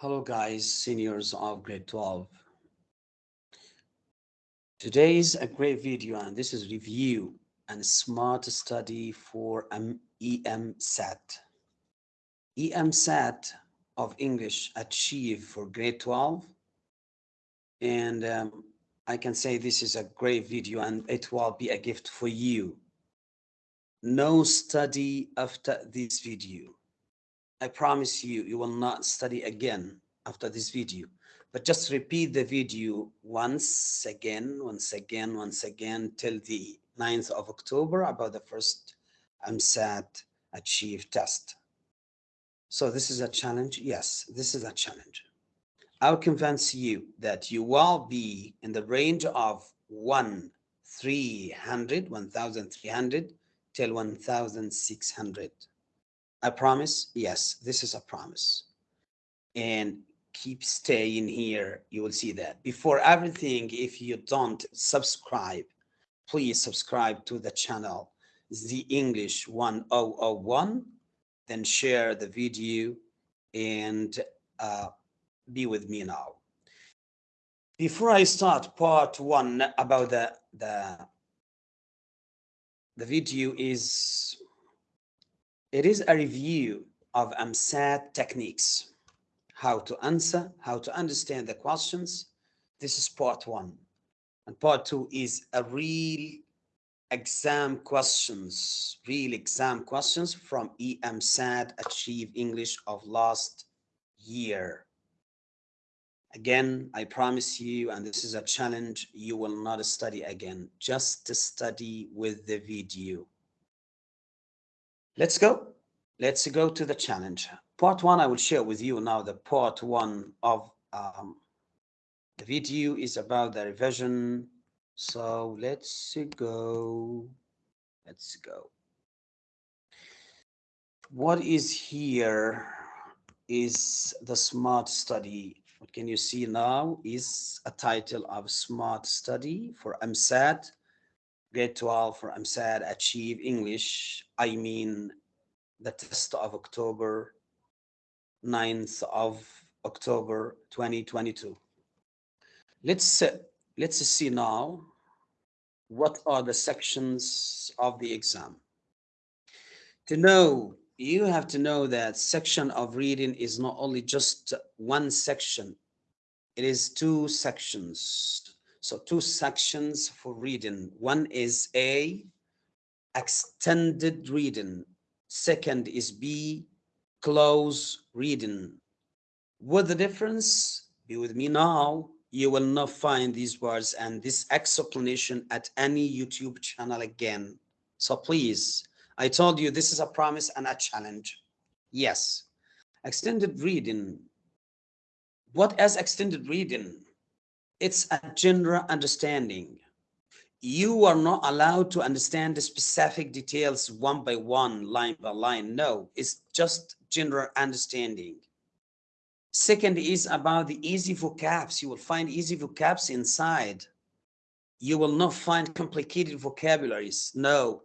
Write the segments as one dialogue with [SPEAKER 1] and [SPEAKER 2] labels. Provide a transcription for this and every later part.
[SPEAKER 1] Hello guys, seniors of grade 12. Today is a great video and this is review and smart study for EMSAT. EMSAT of English achieve for grade 12 and um, I can say this is a great video and it will be a gift for you. No study after this video I promise you, you will not study again after this video. But just repeat the video once again, once again, once again, till the 9th of October about the first EMSAT Achieve test. So this is a challenge? Yes, this is a challenge. I'll convince you that you will be in the range of 1 300, 1,300 till 1,600. I promise? Yes, this is a promise. And keep staying here. You will see that. Before everything, if you don't subscribe, please subscribe to the channel, the English 1001. Then share the video and uh, be with me now. Before I start part one about the, the, the video is it is a review of EMSAT techniques, how to answer, how to understand the questions. This is part one. And part two is a real exam questions, real exam questions from EMSAT Achieve English of last year. Again, I promise you, and this is a challenge, you will not study again, just to study with the video. Let's go. Let's go to the challenge. Part one, I will share with you now the part one of um, the video is about the revision. So let's go. Let's go. What is here is the smart study. What can you see now is a title of smart study for EMSAT grade 12 for EMSAT achieve English. I mean, the test of October 9th of October 2022. Let's, let's see now what are the sections of the exam. To know, you have to know that section of reading is not only just one section, it is two sections so two sections for reading. One is A, extended reading. Second is B, close reading. What the difference? Be with me now. You will not find these words and this explanation at any YouTube channel again. So please, I told you this is a promise and a challenge. Yes, extended reading. What is extended reading? It's a general understanding. You are not allowed to understand the specific details one by one, line by line. No, it's just general understanding. Second is about the easy vocabs. You will find easy vocabs inside. You will not find complicated vocabularies. No.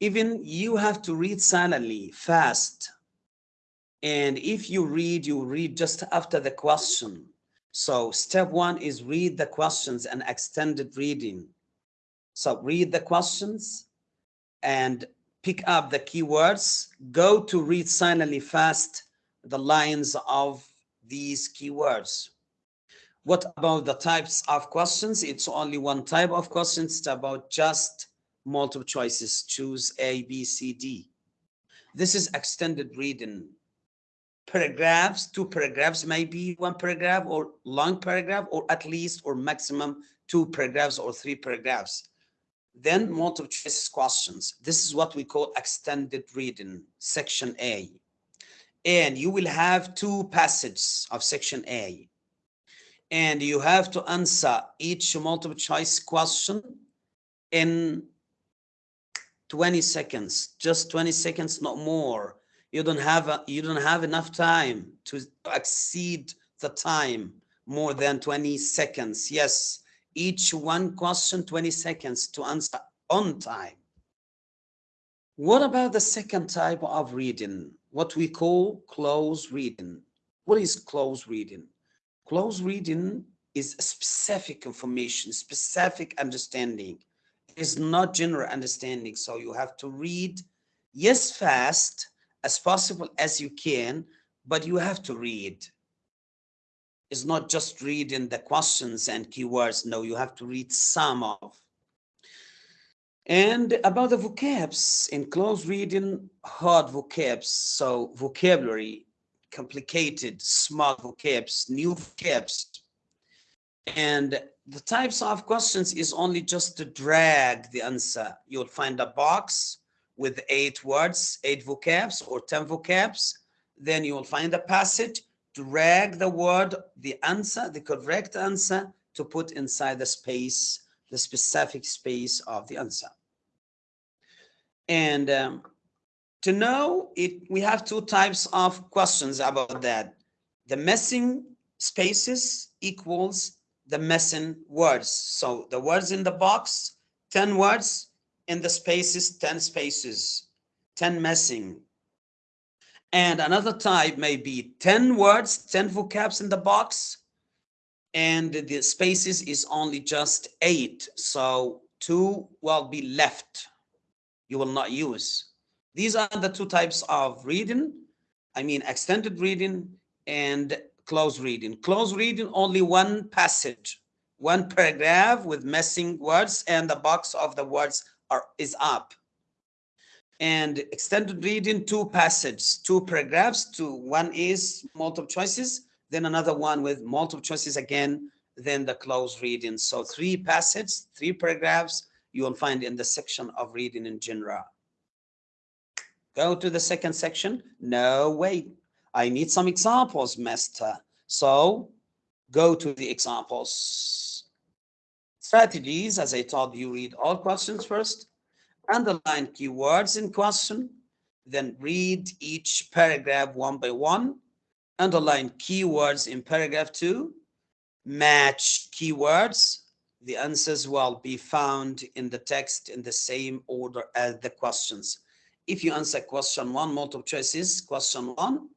[SPEAKER 1] Even you have to read silently, fast. And if you read, you read just after the question so step one is read the questions and extended reading. So read the questions and pick up the keywords. Go to read silently fast the lines of these keywords. What about the types of questions? It's only one type of questions. It's about just multiple choices. Choose A, B, C, D. This is extended reading paragraphs, two paragraphs, maybe one paragraph or long paragraph, or at least or maximum two paragraphs or three paragraphs. Then multiple choice questions. This is what we call extended reading, section A. And you will have two passages of section A. And you have to answer each multiple choice question in 20 seconds, just 20 seconds, not more you don't have a, you don't have enough time to exceed the time more than 20 seconds yes each one question 20 seconds to answer on time what about the second type of reading what we call close reading What is close reading? Close reading is specific information, specific understanding. It's not general understanding. So you have to read, yes, fast as possible as you can, but you have to read. It's not just reading the questions and keywords. No, you have to read some of. And about the vocabs, in close reading, hard vocabs, so vocabulary, complicated, small vocabs, new vocabs. And the types of questions is only just to drag the answer. You'll find a box with eight words, eight vocabs or 10 vocabs. Then you will find a passage, drag the word, the answer, the correct answer to put inside the space, the specific space of the answer. And um, to know it, we have two types of questions about that. The missing spaces equals the missing words. So the words in the box, 10 words, in the spaces, 10 spaces, 10 missing. And another type may be 10 words, 10 vocabs in the box, and the spaces is only just eight. So two will be left. You will not use. These are the two types of reading. I mean, extended reading and close reading. Close reading, only one passage, one paragraph with missing words and the box of the words are is up. And extended reading, two passages, two paragraphs, two, one is multiple choices, then another one with multiple choices again, then the close reading. So three passages, three paragraphs, you will find in the section of reading in general. Go to the second section. No, wait. I need some examples, master. So go to the examples. Strategies, as I told you, read all questions first, underline keywords in question, then read each paragraph one by one, underline keywords in paragraph two, match keywords. The answers will be found in the text in the same order as the questions. If you answer question one, multiple choices, question one,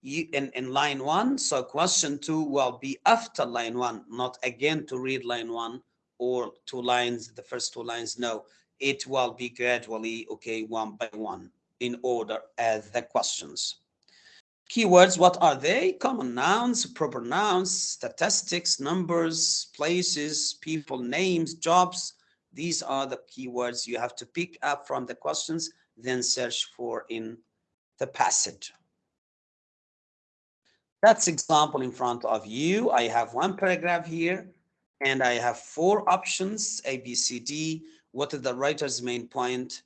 [SPEAKER 1] you in, in line one, so question two will be after line one, not again to read line one or two lines, the first two lines, no. It will be gradually, okay, one by one in order as the questions. Keywords, what are they? Common nouns, proper nouns, statistics, numbers, places, people, names, jobs. These are the keywords you have to pick up from the questions then search for in the passage. That's example in front of you. I have one paragraph here and I have four options, A, B, C, D. What is the writer's main point?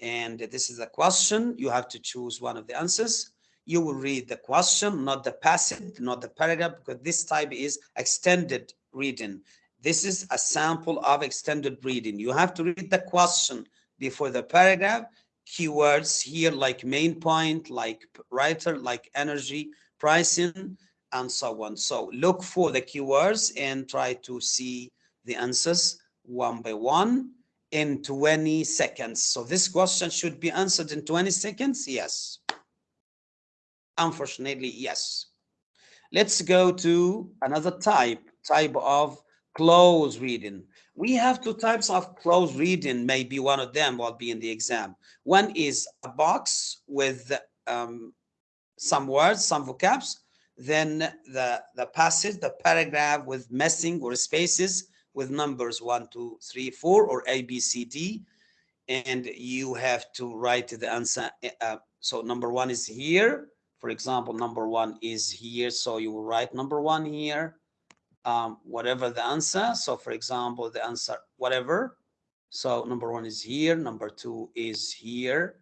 [SPEAKER 1] And this is a question. You have to choose one of the answers. You will read the question, not the passage, not the paragraph, because this type is extended reading. This is a sample of extended reading. You have to read the question before the paragraph keywords here like main point, like writer, like energy, pricing, and so on. So look for the keywords and try to see the answers one by one in 20 seconds. So this question should be answered in 20 seconds? Yes. Unfortunately, yes. Let's go to another type, type of close reading. We have two types of close reading, maybe one of them will be in the exam. One is a box with um, some words, some vocabs, then the, the passage, the paragraph with missing or spaces with numbers one, two, three, four, or A, B, C, D. And you have to write the answer. Uh, so number one is here. For example, number one is here. So you will write number one here um, whatever the answer. So for example, the answer, whatever. So number one is here, number two is here,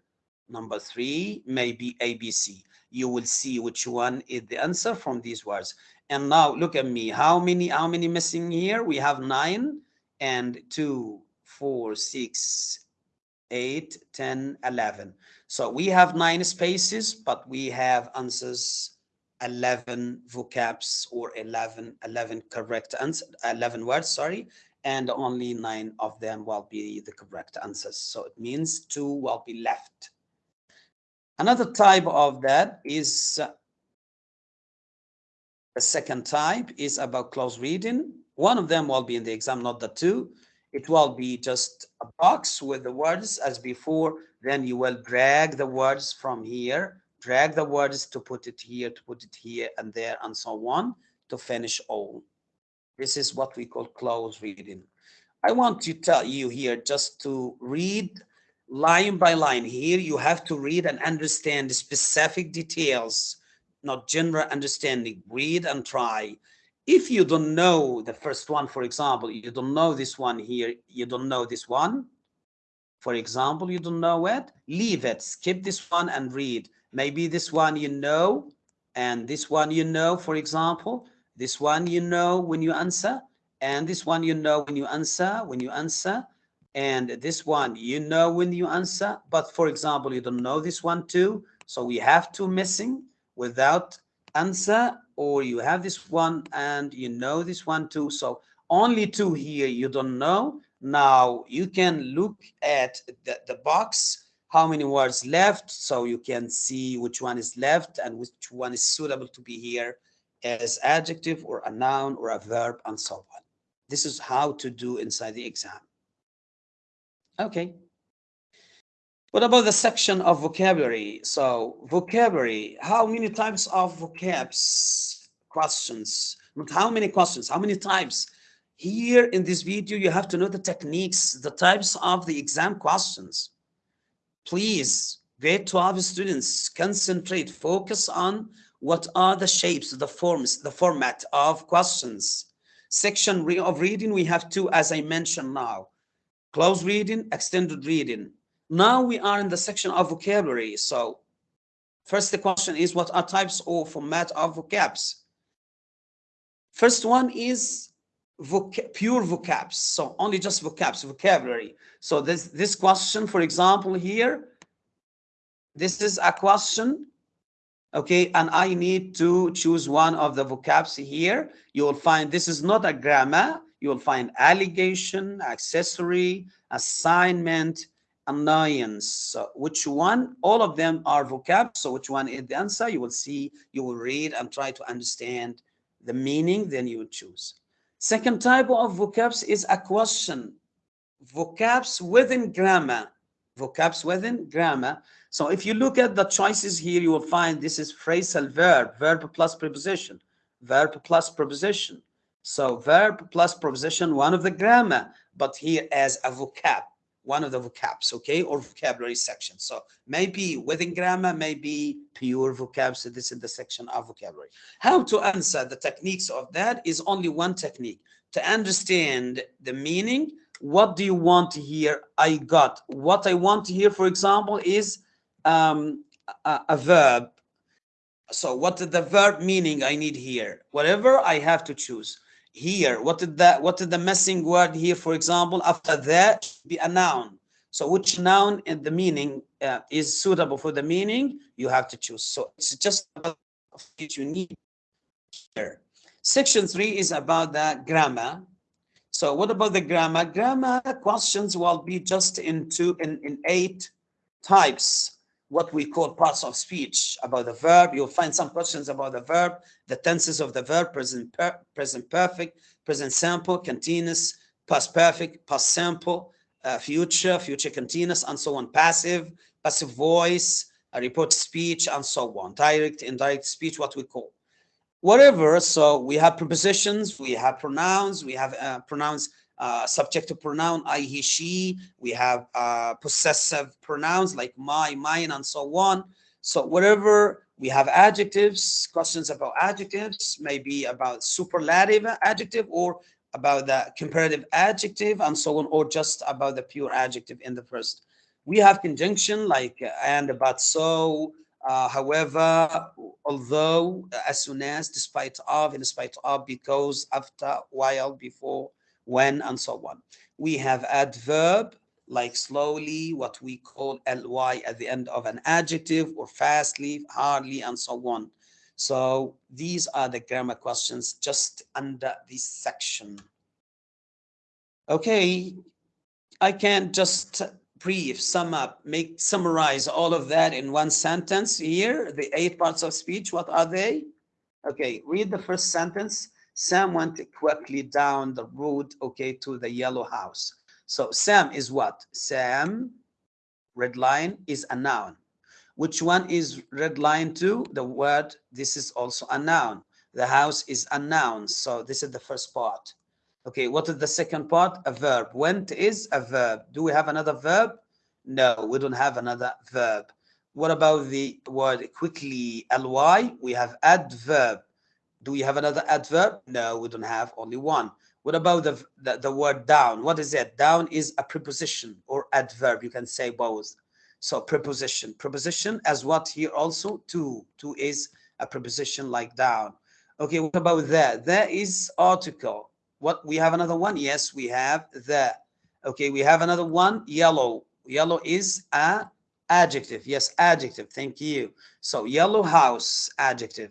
[SPEAKER 1] number three may be ABC. You will see which one is the answer from these words. And now look at me, how many, how many missing here? We have nine and two four six eight ten eleven So we have nine spaces, but we have answers 11 vocabs or 11 11 correct answer 11 words sorry and only nine of them will be the correct answers so it means two will be left another type of that is uh, The second type is about close reading. One of them will be in the exam, not the two. It will be just a box with the words as before. Then you will drag the words from here, drag the words to put it here, to put it here and there and so on to finish all. This is what we call close reading. I want to tell you here just to read line by line. Here you have to read and understand the specific details, not general understanding. Read and try. If you don't know the first one, for example, you don't know this one here, you don't know this one, for example, you don't know it, leave it, skip this one and read. Maybe this one you know, and this one you know, for example, this one you know when you answer, and this one you know when you answer, when you answer, and this one you know when you answer, but for example, you don't know this one too, so we have two missing without answer, or you have this one and you know this one too, so only two here you don't know, now you can look at the, the box, how many words left, so you can see which one is left and which one is suitable to be here as adjective or a noun or a verb and so on. This is how to do inside the exam. Okay. What about the section of vocabulary? So vocabulary, how many types of vocabs questions? Not how many questions, how many types? Here in this video, you have to know the techniques, the types of the exam questions. Please, grade 12 students, concentrate, focus on what are the shapes, the forms, the format of questions. Section of reading, we have two, as I mentioned now. Close reading, extended reading. Now we are in the section of vocabulary. So first the question is, what are types or format of vocabs? First one is voc pure vocabs so only just vocabs vocabulary so this this question for example here this is a question okay and i need to choose one of the vocabs here you will find this is not a grammar you will find allegation accessory assignment annoyance so which one all of them are vocab. so which one is the answer you will see you will read and try to understand the meaning then you would choose Second type of vocabs is a question. Vocabs within grammar. Vocabs within grammar. So if you look at the choices here, you will find this is phrasal verb, verb plus preposition, verb plus preposition. So verb plus preposition, one of the grammar, but here as a vocab one of the vocabs, okay, or vocabulary section. So maybe within grammar, maybe pure vocabs. So this is the section of vocabulary. How to answer the techniques of that is only one technique. To understand the meaning, what do you want to hear? I got. What I want to hear, for example, is um, a, a verb. So what the verb meaning I need here? Whatever I have to choose here. What did that what did the missing word here for example after that be a noun. So which noun in the meaning uh, is suitable for the meaning? You have to choose. So it's just about what you need here. Section three is about the grammar. So what about the grammar? Grammar questions will be just into in in eight types what we call parts of speech about the verb. You'll find some questions about the verb, the tenses of the verb, present, per, present perfect, present simple, continuous, past perfect, past simple, uh, future, future continuous, and so on, passive, passive voice, report speech, and so on, direct, indirect speech, what we call. Whatever, so we have prepositions, we have pronouns, we have uh, pronouns uh, subjective pronoun I, he, she. We have uh, possessive pronouns like my, mine, and so on. So whatever we have adjectives, questions about adjectives, maybe about superlative adjective or about the comparative adjective and so on, or just about the pure adjective in the first. We have conjunction like uh, and, but, so, uh, however, although, as soon as, despite of, in spite of, because, after, while, before, when, and so on. We have adverb, like slowly, what we call ly at the end of an adjective, or fastly, hardly, and so on. So these are the grammar questions just under this section. Okay, I can just brief, sum up, make summarize all of that in one sentence here. The eight parts of speech, what are they? Okay, read the first sentence. Sam went quickly down the road, okay, to the yellow house. So Sam is what? Sam, red line, is a noun. Which one is red line to? The word, this is also a noun. The house is a noun. So this is the first part. Okay, what is the second part? A verb. Went is a verb. Do we have another verb? No, we don't have another verb. What about the word quickly? Ly, we have adverb. Do we have another adverb? No, we don't have only one. What about the, the, the word down? What is it? Down is a preposition or adverb. You can say both. So preposition. Preposition as what here also? To. To is a preposition like down. Okay, what about that? There is article. What we have another one? Yes, we have the. Okay, we have another one. Yellow. Yellow is a adjective. Yes, adjective. Thank you. So yellow house, adjective,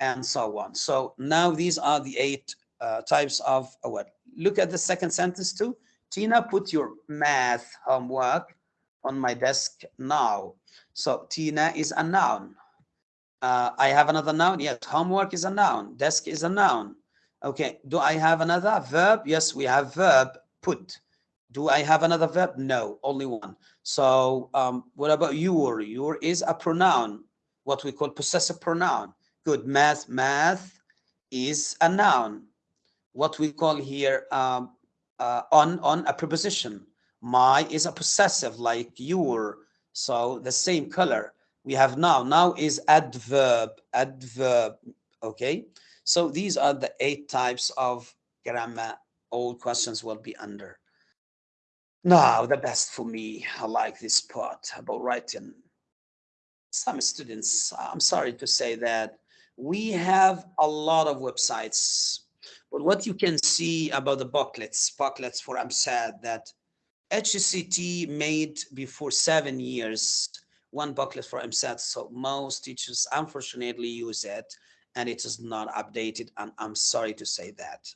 [SPEAKER 1] and so on. So now these are the eight uh, types of a word. Look at the second sentence too. Tina, put your math homework on my desk now. So Tina is a noun. Uh, I have another noun. Yes, homework is a noun. Desk is a noun. Okay, do I have another verb? Yes, we have verb put. Do I have another verb? No, only one. So um, what about your? Your is a pronoun, what we call possessive pronoun. Good, math, math is a noun. What we call here um, uh, on, on a preposition. My is a possessive like your. So the same color. We have now. Now is adverb, adverb, okay? So these are the eight types of grammar all questions will be under. Now, the best for me, I like this part about writing. Some students, I'm sorry to say that, we have a lot of websites, but what you can see about the booklets, booklets for EmSAT that HCT made before seven years, one booklet for EmSAT, so most teachers unfortunately use it and it is not updated and I'm sorry to say that.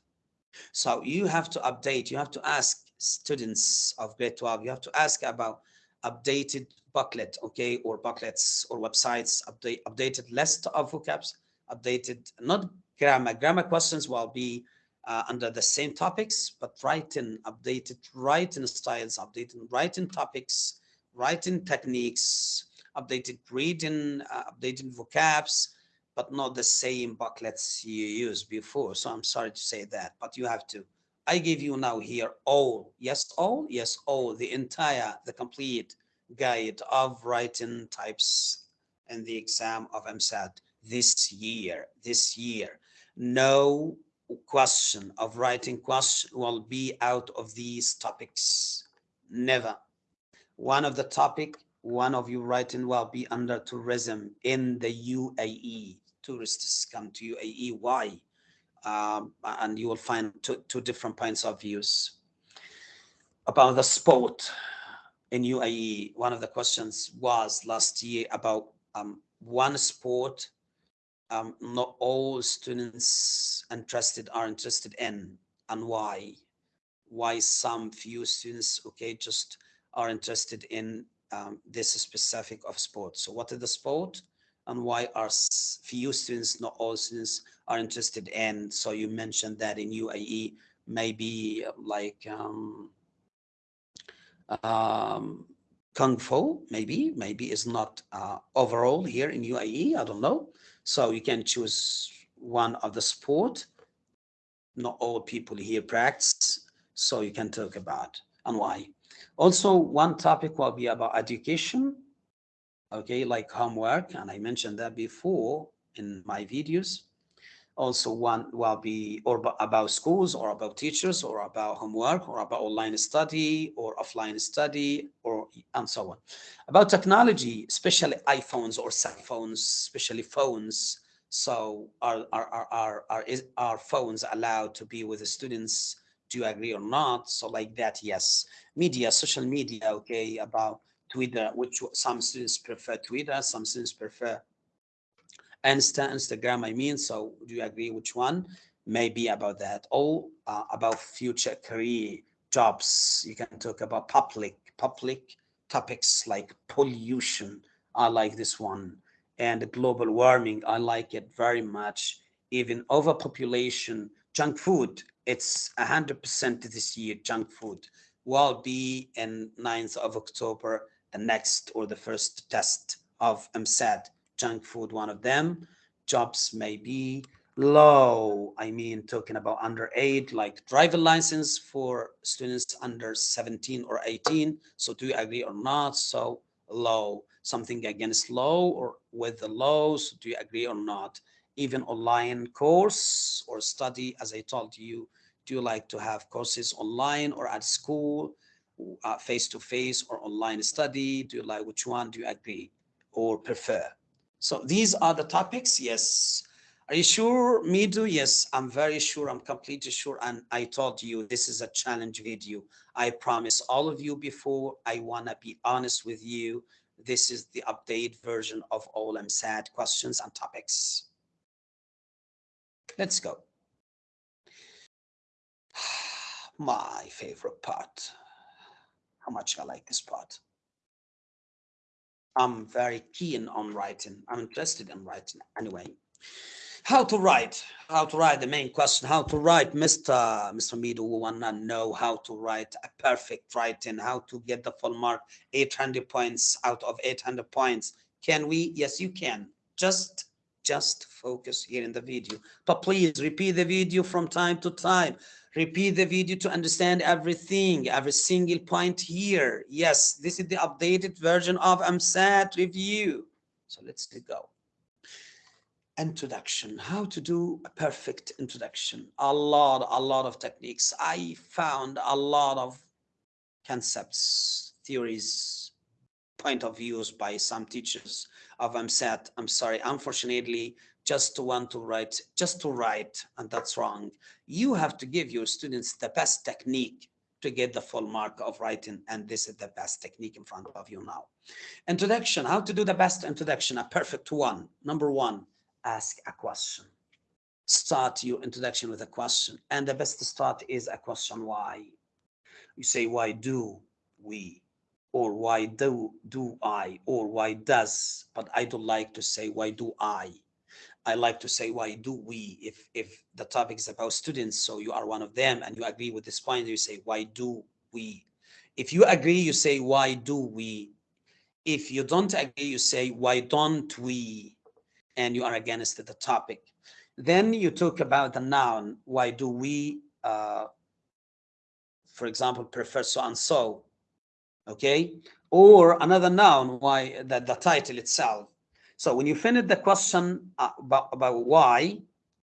[SPEAKER 1] So you have to update, you have to ask students of grade 12, you have to ask about updated booklet, okay, or booklets or websites, update updated list of vocabs, updated, not grammar, grammar questions will be uh, under the same topics, but writing, updated writing styles, updated writing topics, writing techniques, updated reading, uh, updated vocabs, but not the same booklets you used before. So I'm sorry to say that, but you have to. I give you now here all, yes, all, yes, all, the entire, the complete guide of writing types in the exam of EmSAT this year, this year. No question of writing question will be out of these topics. Never. One of the topic, one of you writing will be under tourism in the UAE tourists come to UAE. Why? Um, and you will find two, two different points of views. About the sport in UAE, one of the questions was last year about um, one sport um, not all students interested are interested in and why why some few students okay just are interested in um, this specific of sport so what is the sport and why are few students, not all students, are interested in. So you mentioned that in UAE, maybe like um, um, Kung Fu, maybe, maybe is not uh, overall here in UAE, I don't know. So you can choose one of the sport. Not all people here practice, so you can talk about and why. Also, one topic will be about education okay, like homework, and I mentioned that before in my videos. Also one will be or about schools or about teachers or about homework or about online study or offline study or and so on. About technology, especially iPhones or cell phones, especially phones. So are, are, are, are, are, is, are phones allowed to be with the students? Do you agree or not? So like that, yes. Media, social media, okay, about Twitter, which some students prefer Twitter, some students prefer Insta, Instagram, I mean. So do you agree which one? Maybe about that. Or uh, about future career jobs. You can talk about public, public topics like pollution. I like this one. And global warming, I like it very much. even overpopulation, junk food, it's 100% this year, junk food will be in 9th of October, the next or the first test of EmSAT, junk food, one of them. Jobs may be low. I mean, talking about under eight, like driver license for students under 17 or 18. So do you agree or not? So low, something against low or with the lows, do you agree or not? Even online course or study, as I told you, do you like to have courses online or at school, uh, face-to-face -face or online study? Do you like which one do you agree or prefer? So these are the topics. Yes, are you sure, Midu? Yes, I'm very sure. I'm completely sure. And I told you this is a challenge video. I promise all of you before. I want to be honest with you. This is the update version of all EmSAT questions and topics. Let's go. My favorite part. How much I like this part. I'm very keen on writing. I'm interested in writing anyway. How to write? How to write? The main question how to write? Mr mr mido we want to know how to write a perfect writing how to get the full mark 800 points out of 800 points. Can we? Yes you can. Just just focus here in the video. But please repeat the video from time to time repeat the video to understand everything every single point here. Yes this is the updated version of EmSAT review. So let's go. Introduction. How to do a perfect introduction. A lot a lot of techniques. I found a lot of concepts theories point of views by some teachers of EmSAT i'm sorry unfortunately just to want to write just to write and that's wrong you have to give your students the best technique to get the full mark of writing and this is the best technique in front of you now introduction how to do the best introduction a perfect one number one ask a question. Start your introduction with a question. And the best start is a question why. You say, why do we? Or why do, do I? Or why does? But I don't like to say, why do I? I like to say, why do we? If, if the topic is about students, so you are one of them and you agree with this point, you say, why do we? If you agree, you say, why do we? If you don't agree, you say, why don't we? and you are against the topic. Then you talk about the noun. Why do we, uh, for example, prefer so and so? Okay. Or another noun, why the, the title itself. So when you finish the question uh, about, about why,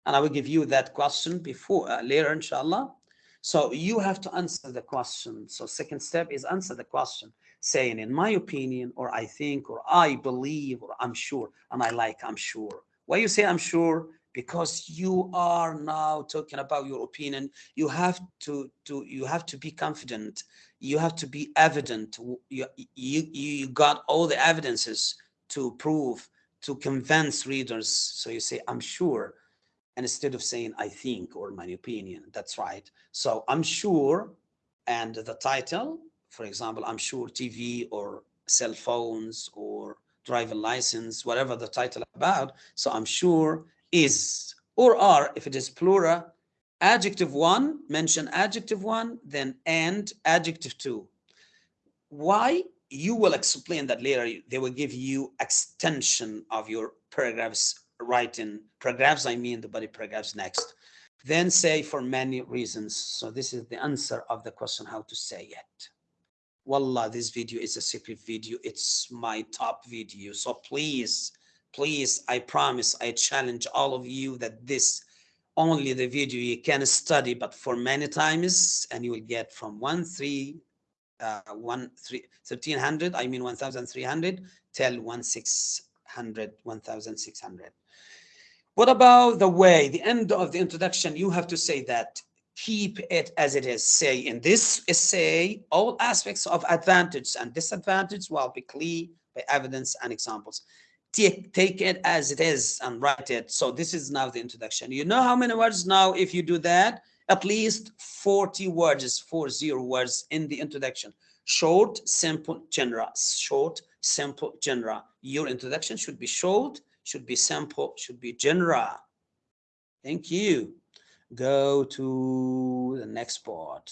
[SPEAKER 1] and I will give you that question before uh, later, inshallah. So you have to answer the question. So second step is answer the question saying in my opinion or I think or I believe or I'm sure and I like I'm sure. Why you say I'm sure? Because you are now talking about your opinion. You have to to you have to be confident. You have to be evident. You you you got all the evidences to prove to convince readers. So you say I'm sure. And instead of saying I think or my opinion, that's right. So I'm sure and the title for example, I'm sure TV or cell phones or driver license, whatever the title about. So I'm sure is or are, if it is plural, adjective one, mention adjective one, then and adjective two. Why? You will explain that later. They will give you extension of your paragraphs writing. Paragraphs, I mean the body paragraphs next. Then say for many reasons. So this is the answer of the question, how to say it. Wallah, this video is a secret video. It's my top video. So please, please, I promise, I challenge all of you that this only the video you can study, but for many times, and you will get from one three, uh, one three, 1300, I mean 1300 till one six hundred, 1600. What about the way, the end of the introduction, you have to say that keep it as it is. Say in this essay, all aspects of advantage and disadvantage will be clear by evidence and examples. Take, take it as it is and write it. So this is now the introduction. You know how many words now, if you do that, at least 40 words, four zero words in the introduction. Short, simple, general. Short, simple, general. Your introduction should be short, should be simple, should be general. Thank you. Go to the next part.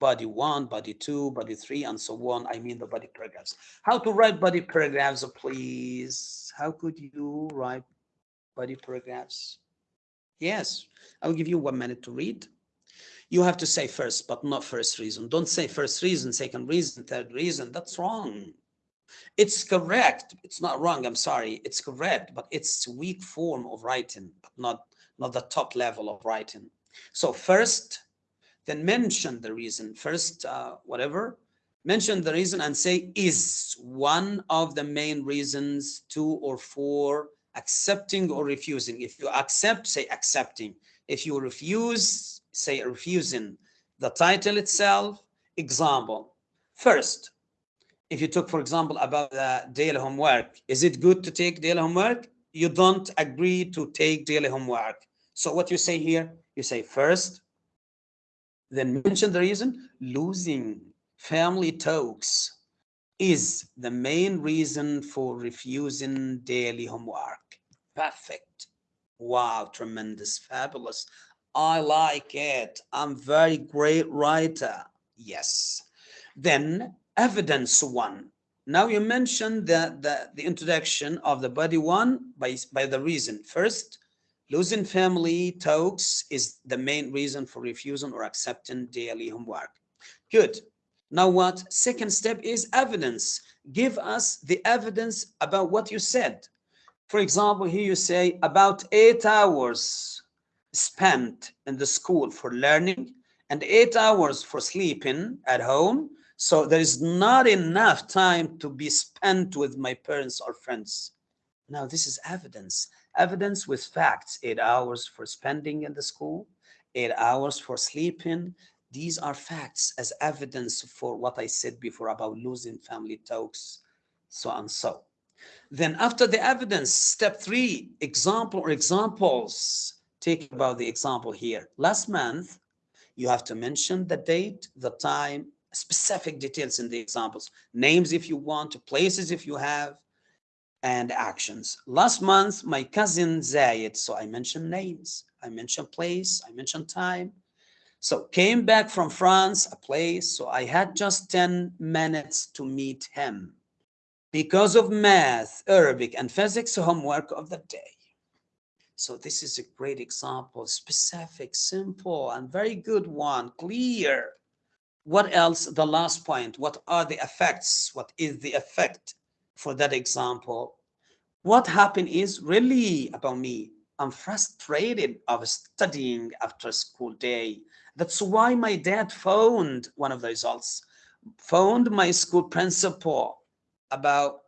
[SPEAKER 1] Body one, body two, body three, and so on. I mean the body paragraphs. How to write body paragraphs, please? How could you write body paragraphs? Yes, I'll give you one minute to read. You have to say first, but not first reason. Don't say first reason, second reason, third reason. That's wrong. It's correct. It's not wrong. I'm sorry. It's correct, but it's weak form of writing, but not, not the top level of writing. So first, then mention the reason. First, uh, whatever, mention the reason and say is one of the main reasons two or four accepting or refusing. If you accept, say accepting. If you refuse, say refusing. The title itself, example. First, if you took, for example, about the daily homework, is it good to take daily homework? You don't agree to take daily homework. So what you say here, you say first, then mention the reason, losing family talks is the main reason for refusing daily homework. Perfect. Wow, tremendous, fabulous. I like it. I'm very great writer. Yes. Then evidence one. Now you mentioned the, the, the introduction of the body one by, by the reason. First, losing family talks is the main reason for refusing or accepting daily homework. Good. Now what? Second step is evidence. Give us the evidence about what you said. For example, here you say about eight hours spent in the school for learning and eight hours for sleeping at home so there is not enough time to be spent with my parents or friends. Now this is evidence, evidence with facts, eight hours for spending in the school, eight hours for sleeping. These are facts as evidence for what I said before about losing family talks, so and so. Then after the evidence, step three, example or examples. Take about the example here. Last month, you have to mention the date, the time, specific details in the examples, names if you want, places if you have, and actions. Last month, my cousin Zayed, so I mentioned names, I mentioned place, I mentioned time. So came back from France, a place, so I had just 10 minutes to meet him because of math, Arabic, and physics homework of the day. So this is a great example, specific, simple, and very good one, clear. What else? The last point what are the effects? What is the effect for that example? What happened is really about me. I'm frustrated of studying after school day. That's why my dad phoned one of the results phoned my school principal about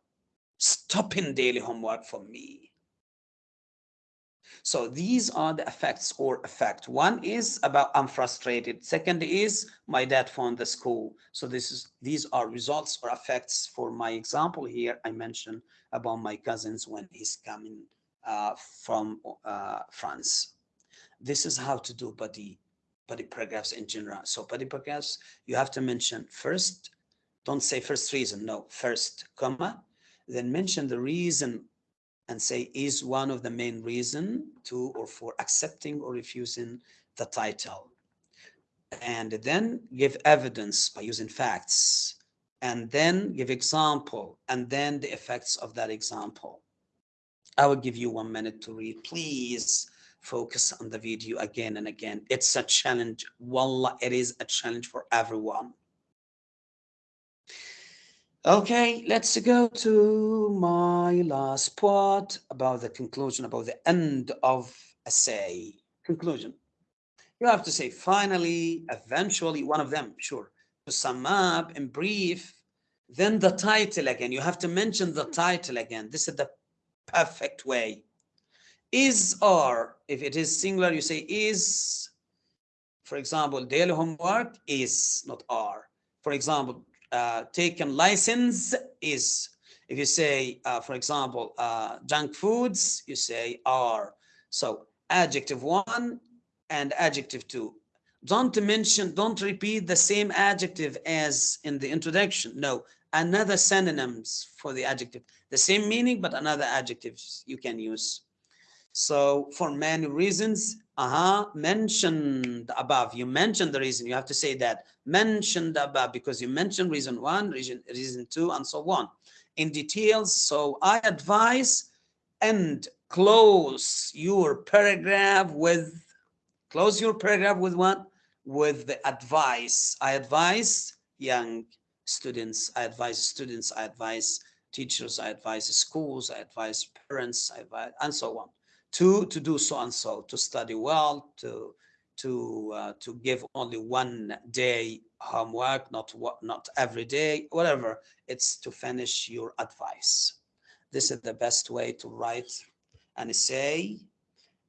[SPEAKER 1] stopping daily homework for me so these are the effects or effect. One is about I'm frustrated. Second is my dad found the school. So this is these are results or effects for my example here. I mentioned about my cousins when he's coming uh, from uh, France. This is how to do body body paragraphs in general. So body paragraphs, you have to mention first, don't say first reason, no, first, comma, then mention the reason and say is one of the main reason to or for accepting or refusing the title. And then give evidence by using facts and then give example and then the effects of that example. I will give you one minute to read. Please focus on the video again and again. It's a challenge. Wallah, it is a challenge for everyone. Okay, let's go to my last part about the conclusion, about the end of essay. Conclusion. You have to say finally, eventually, one of them, sure. To sum up in brief, then the title again. You have to mention the title again. This is the perfect way. Is or, if it is singular, you say is. For example, daily homework is, not are. For example, uh, taken license is if you say uh, for example uh, junk foods you say are so adjective one and adjective two. Don't mention don't repeat the same adjective as in the introduction. No another synonyms for the adjective. The same meaning but another adjectives you can use. So for many reasons, uh-huh, mentioned above, you mentioned the reason, you have to say that, mentioned above, because you mentioned reason one, reason, reason two, and so on, in details. So I advise and close your paragraph with, close your paragraph with what? With the advice. I advise young students, I advise students, I advise teachers, I advise schools, I advise parents, I advise, and so on, to, to do so and so, to study well, to, to, uh, to give only one day homework, not, what not every day, whatever, it's to finish your advice. This is the best way to write an essay,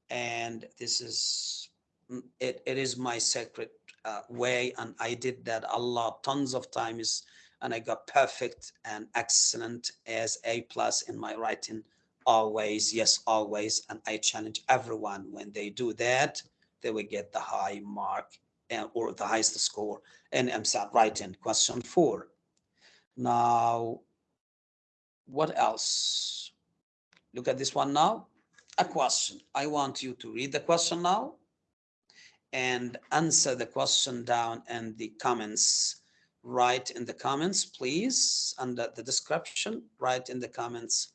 [SPEAKER 1] and this is, mm, it, it is my secret uh, way, and I did that a lot, tons of times, and I got perfect and excellent as A plus in my writing always, yes, always. And I challenge everyone when they do that, they will get the high mark and, or the highest score in EmSAT writing. Question four. Now, what else? Look at this one now. A question. I want you to read the question now and answer the question down in the comments write in the comments, please, under the description, write in the comments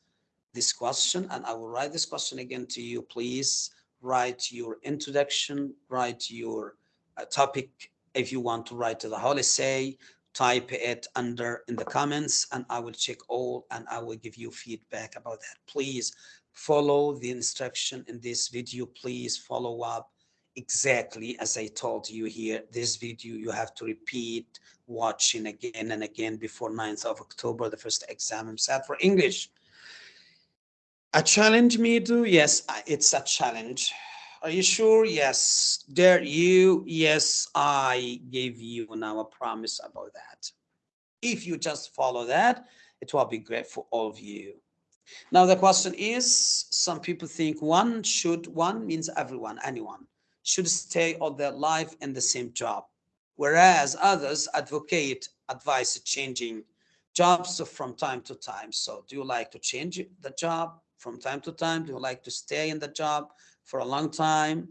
[SPEAKER 1] this question, and I will write this question again to you. Please write your introduction, write your uh, topic. If you want to write to the whole essay, type it under in the comments, and I will check all, and I will give you feedback about that. Please follow the instruction in this video. Please follow up exactly as I told you here, this video you have to repeat watching again and again before 9th of October, the first exam EmSAT for English. A challenge me to? Yes, it's a challenge. Are you sure? Yes. Dare you? Yes, I gave you now a promise about that. If you just follow that, it will be great for all of you. Now the question is, some people think one should, one means everyone, anyone should stay all their life in the same job, whereas others advocate advice changing jobs from time to time. So do you like to change the job from time to time? Do you like to stay in the job for a long time?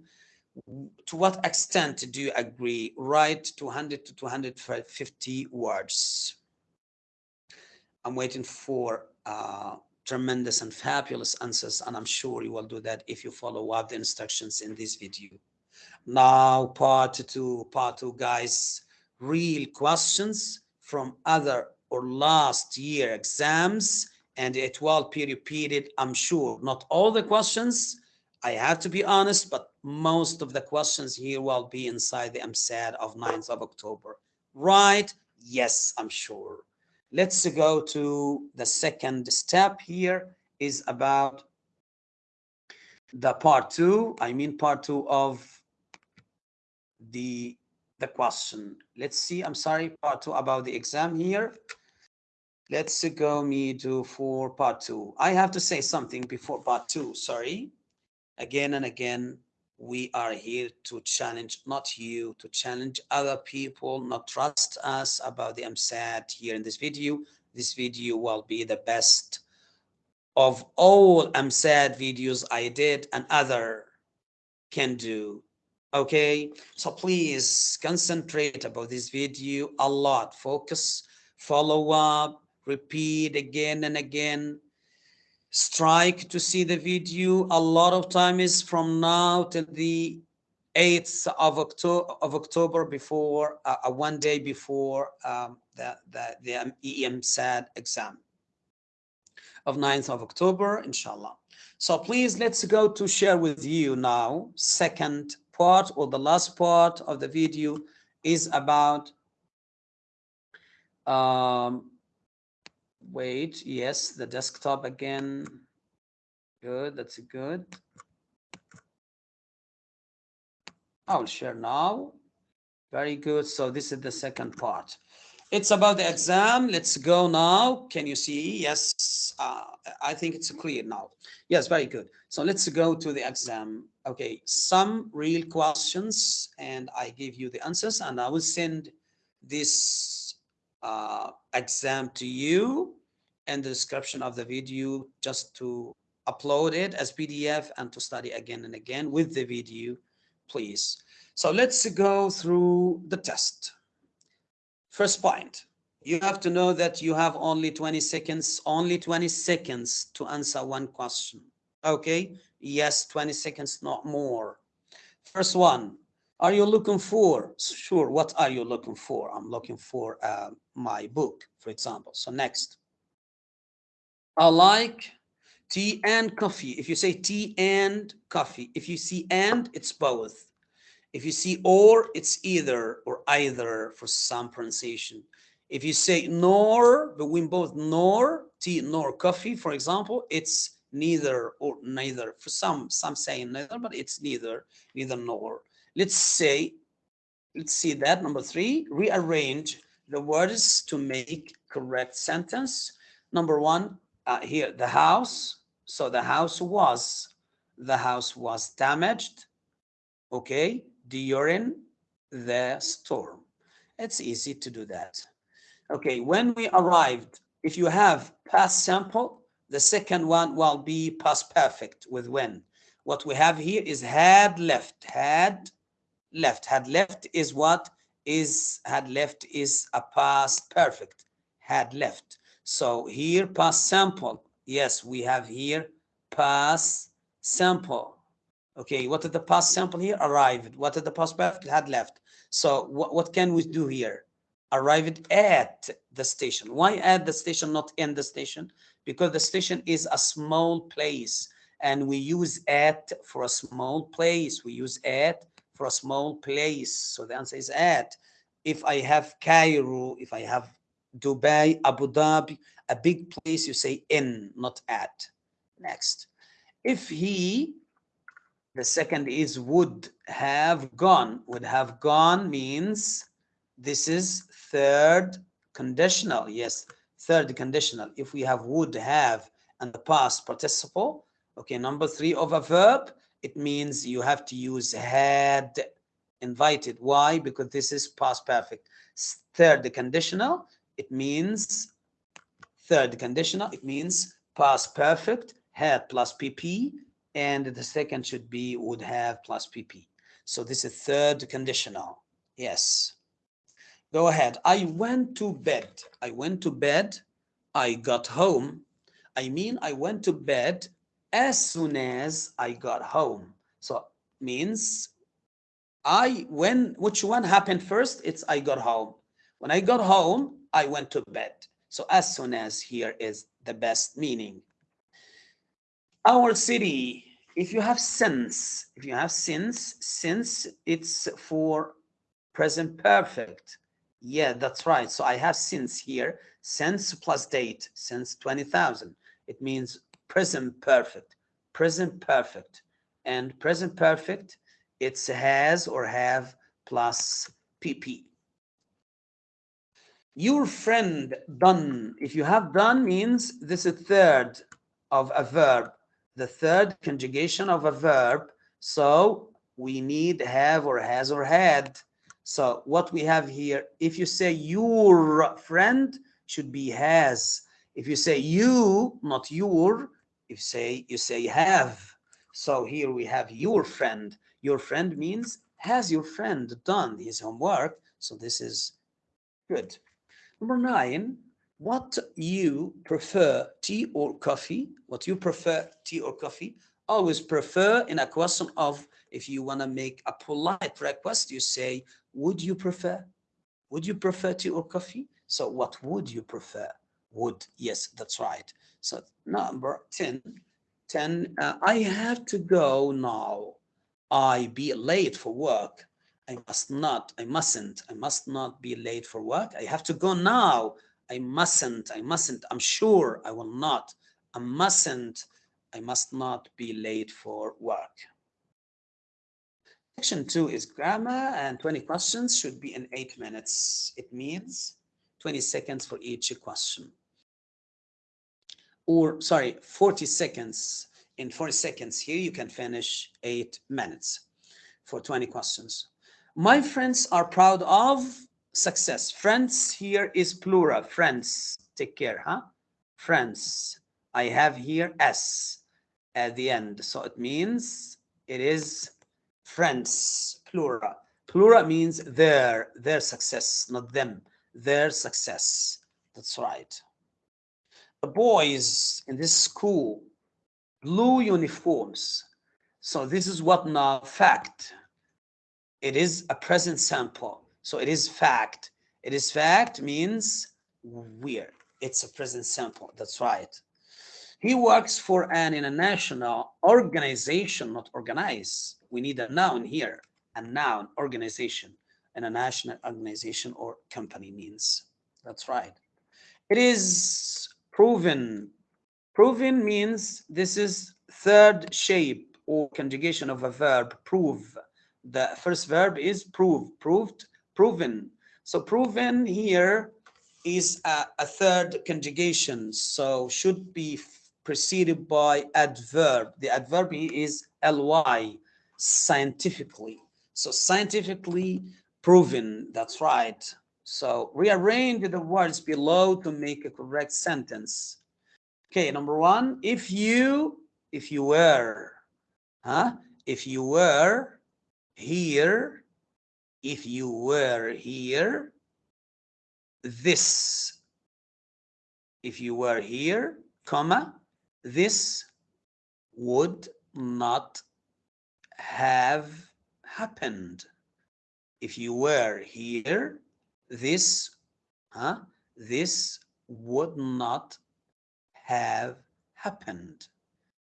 [SPEAKER 1] To what extent do you agree? Write 200 to 250 words. I'm waiting for uh, tremendous and fabulous answers, and I'm sure you will do that if you follow up the instructions in this video. Now, part two, part two, guys, real questions from other or last year exams, and it will be repeated, I'm sure. Not all the questions, I have to be honest, but most of the questions here will be inside the EmSAT of 9th of October. Right? Yes, I'm sure. Let's go to the second step here is about the part two, I mean part two of the the question. Let's see, I'm sorry, part two about the exam here. Let's go me to for part two. I have to say something before part two, sorry. Again and again, we are here to challenge, not you, to challenge other people, not trust us about the EmSAT here in this video. This video will be the best of all EmSAT videos I did and other can do okay so please concentrate about this video a lot focus follow up repeat again and again. Strike to see the video. A lot of time is from now till the 8th of october of october before uh, uh, one day before um, the the the EMSAT exam of 9th of october inshallah. So please let's go to share with you now second part or the last part of the video is about um, wait yes the desktop again. Good that's good. I'll share now. Very good so this is the second part. It's about the exam. Let's go now. Can you see? Yes uh, I think it's clear now. Yes very good. So let's go to the exam. Okay some real questions and I give you the answers and I will send this uh, exam to you and the description of the video just to upload it as PDF and to study again and again with the video, please. So let's go through the test. First point, you have to know that you have only 20 seconds, only 20 seconds to answer one question. Okay, yes, 20 seconds, not more. First one, are you looking for? Sure, what are you looking for? I'm looking for uh, my book, for example. So next, I like tea and coffee. If you say tea and coffee, if you see and, it's both. If you see or, it's either or either for some pronunciation. If you say nor, between both nor, tea nor coffee, for example, it's neither or neither. For some, some say neither, but it's neither, neither nor. Let's say, let's see that. Number three, rearrange the words to make correct sentence. Number one, uh, here, the house. So the house was, the house was damaged. Okay, during the storm. It's easy to do that. Okay, when we arrived, if you have past simple, the second one will be past perfect with when. What we have here is had left, had left. Had left is what? Is had left is a past perfect. Had left. So here past simple. Yes, we have here past simple. Okay, what is the past simple here? Arrived. What is the past perfect? Had left. So what, what can we do here? Arrived at the station. Why at the station, not in the station? Because the station is a small place and we use at for a small place. We use at for a small place. So the answer is at. If I have Cairo, if I have Dubai, Abu Dhabi, a big place, you say in, not at. Next. If he, the second is would have gone. Would have gone means this is third conditional. Yes, third conditional. If we have would have and the past participle, okay, number three of a verb, it means you have to use had invited. Why? Because this is past perfect. Third conditional, it means third conditional, it means past perfect, had plus PP, and the second should be would have plus PP. So this is third conditional. Yes. Go ahead. I went to bed. I went to bed. I got home. I mean, I went to bed as soon as I got home. So means I when which one happened first? It's I got home. When I got home, I went to bed. So as soon as here is the best meaning. Our city, if you have since, if you have since, since it's for present perfect. Yeah, that's right. So I have since here, since plus date, since 20,000. It means present perfect, present perfect. And present perfect, it's has or have plus PP. Your friend done, if you have done means this is third of a verb, the third conjugation of a verb. So we need have or has or had. So what we have here, if you say your friend should be has. If you say you, not your, if say you say have. So here we have your friend. Your friend means has your friend done his homework? So this is good. Number nine what you prefer tea or coffee? What you prefer tea or coffee? Always prefer in a question of if you want to make a polite request you say would you prefer? Would you prefer tea or coffee? So what would you prefer? Would yes that's right so number 10, 10 uh, I have to go now. I be late for work. I must not, I mustn't, I must not be late for work. I have to go now. I mustn't, I mustn't, I'm sure I will not. I mustn't, I must not be late for work. Section two is grammar and 20 questions should be in eight minutes. It means 20 seconds for each question or sorry, 40 seconds. In 40 seconds here, you can finish eight minutes for 20 questions. My friends are proud of success. Friends here is plural. Friends, take care, huh? Friends. I have here S. at the end. So it means it is friends, plural. Plural means their, their success, not them, their success. That's right. The boys in this school, blue uniforms. So this is what now fact. It is a present simple. So it is fact. It is fact means weird. It's a present simple. That's right. He works for an international organization, not organize. We need a noun here, a noun, organization, international organization or company means. That's right. It is proven. Proven means this is third shape or conjugation of a verb, prove. The first verb is prove, proved, proven. So proven here is a, a third conjugation, so should be preceded by adverb. The adverb is ly, scientifically. So scientifically proven, that's right. So rearrange the words below to make a correct sentence. Okay, number one, if you, if you were, huh? If you were here, if you were here, this, if you were here, comma, this would not have happened. If you were here, this, huh, this would not have happened.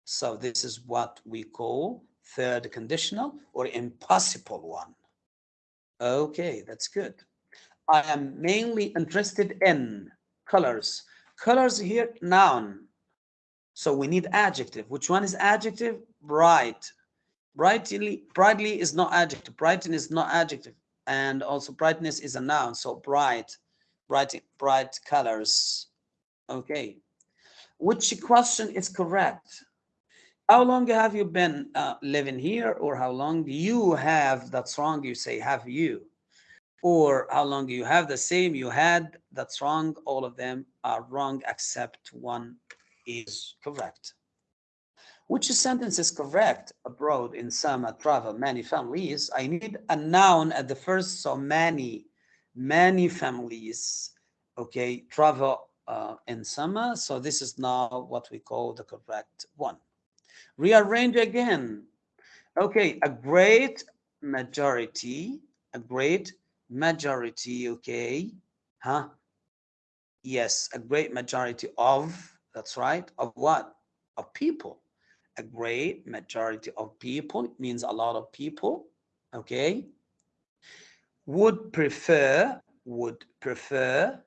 [SPEAKER 1] So this is what we call third conditional or impossible one. Okay, that's good. I am mainly interested in colors. Colors here, noun. So we need adjective. Which one is adjective? Bright. Brightly, brightly is not adjective. Brighten is not adjective. And also brightness is a noun. So bright, bright, bright colors. Okay. Which question is correct? How long have you been uh, living here or how long you have? That's wrong. You say have you. Or how long you have the same you had? That's wrong. All of them are wrong except one is correct. Which sentence is correct? Abroad in summer travel many families. I need a noun at the first, so many, many families, okay, travel uh, in summer. So this is now what we call the correct one. Rearrange again. Okay, a great majority, a great majority, okay, huh? Yes, a great majority of that's right. Of what? Of people. A great majority of people means a lot of people. Okay. Would prefer, would prefer,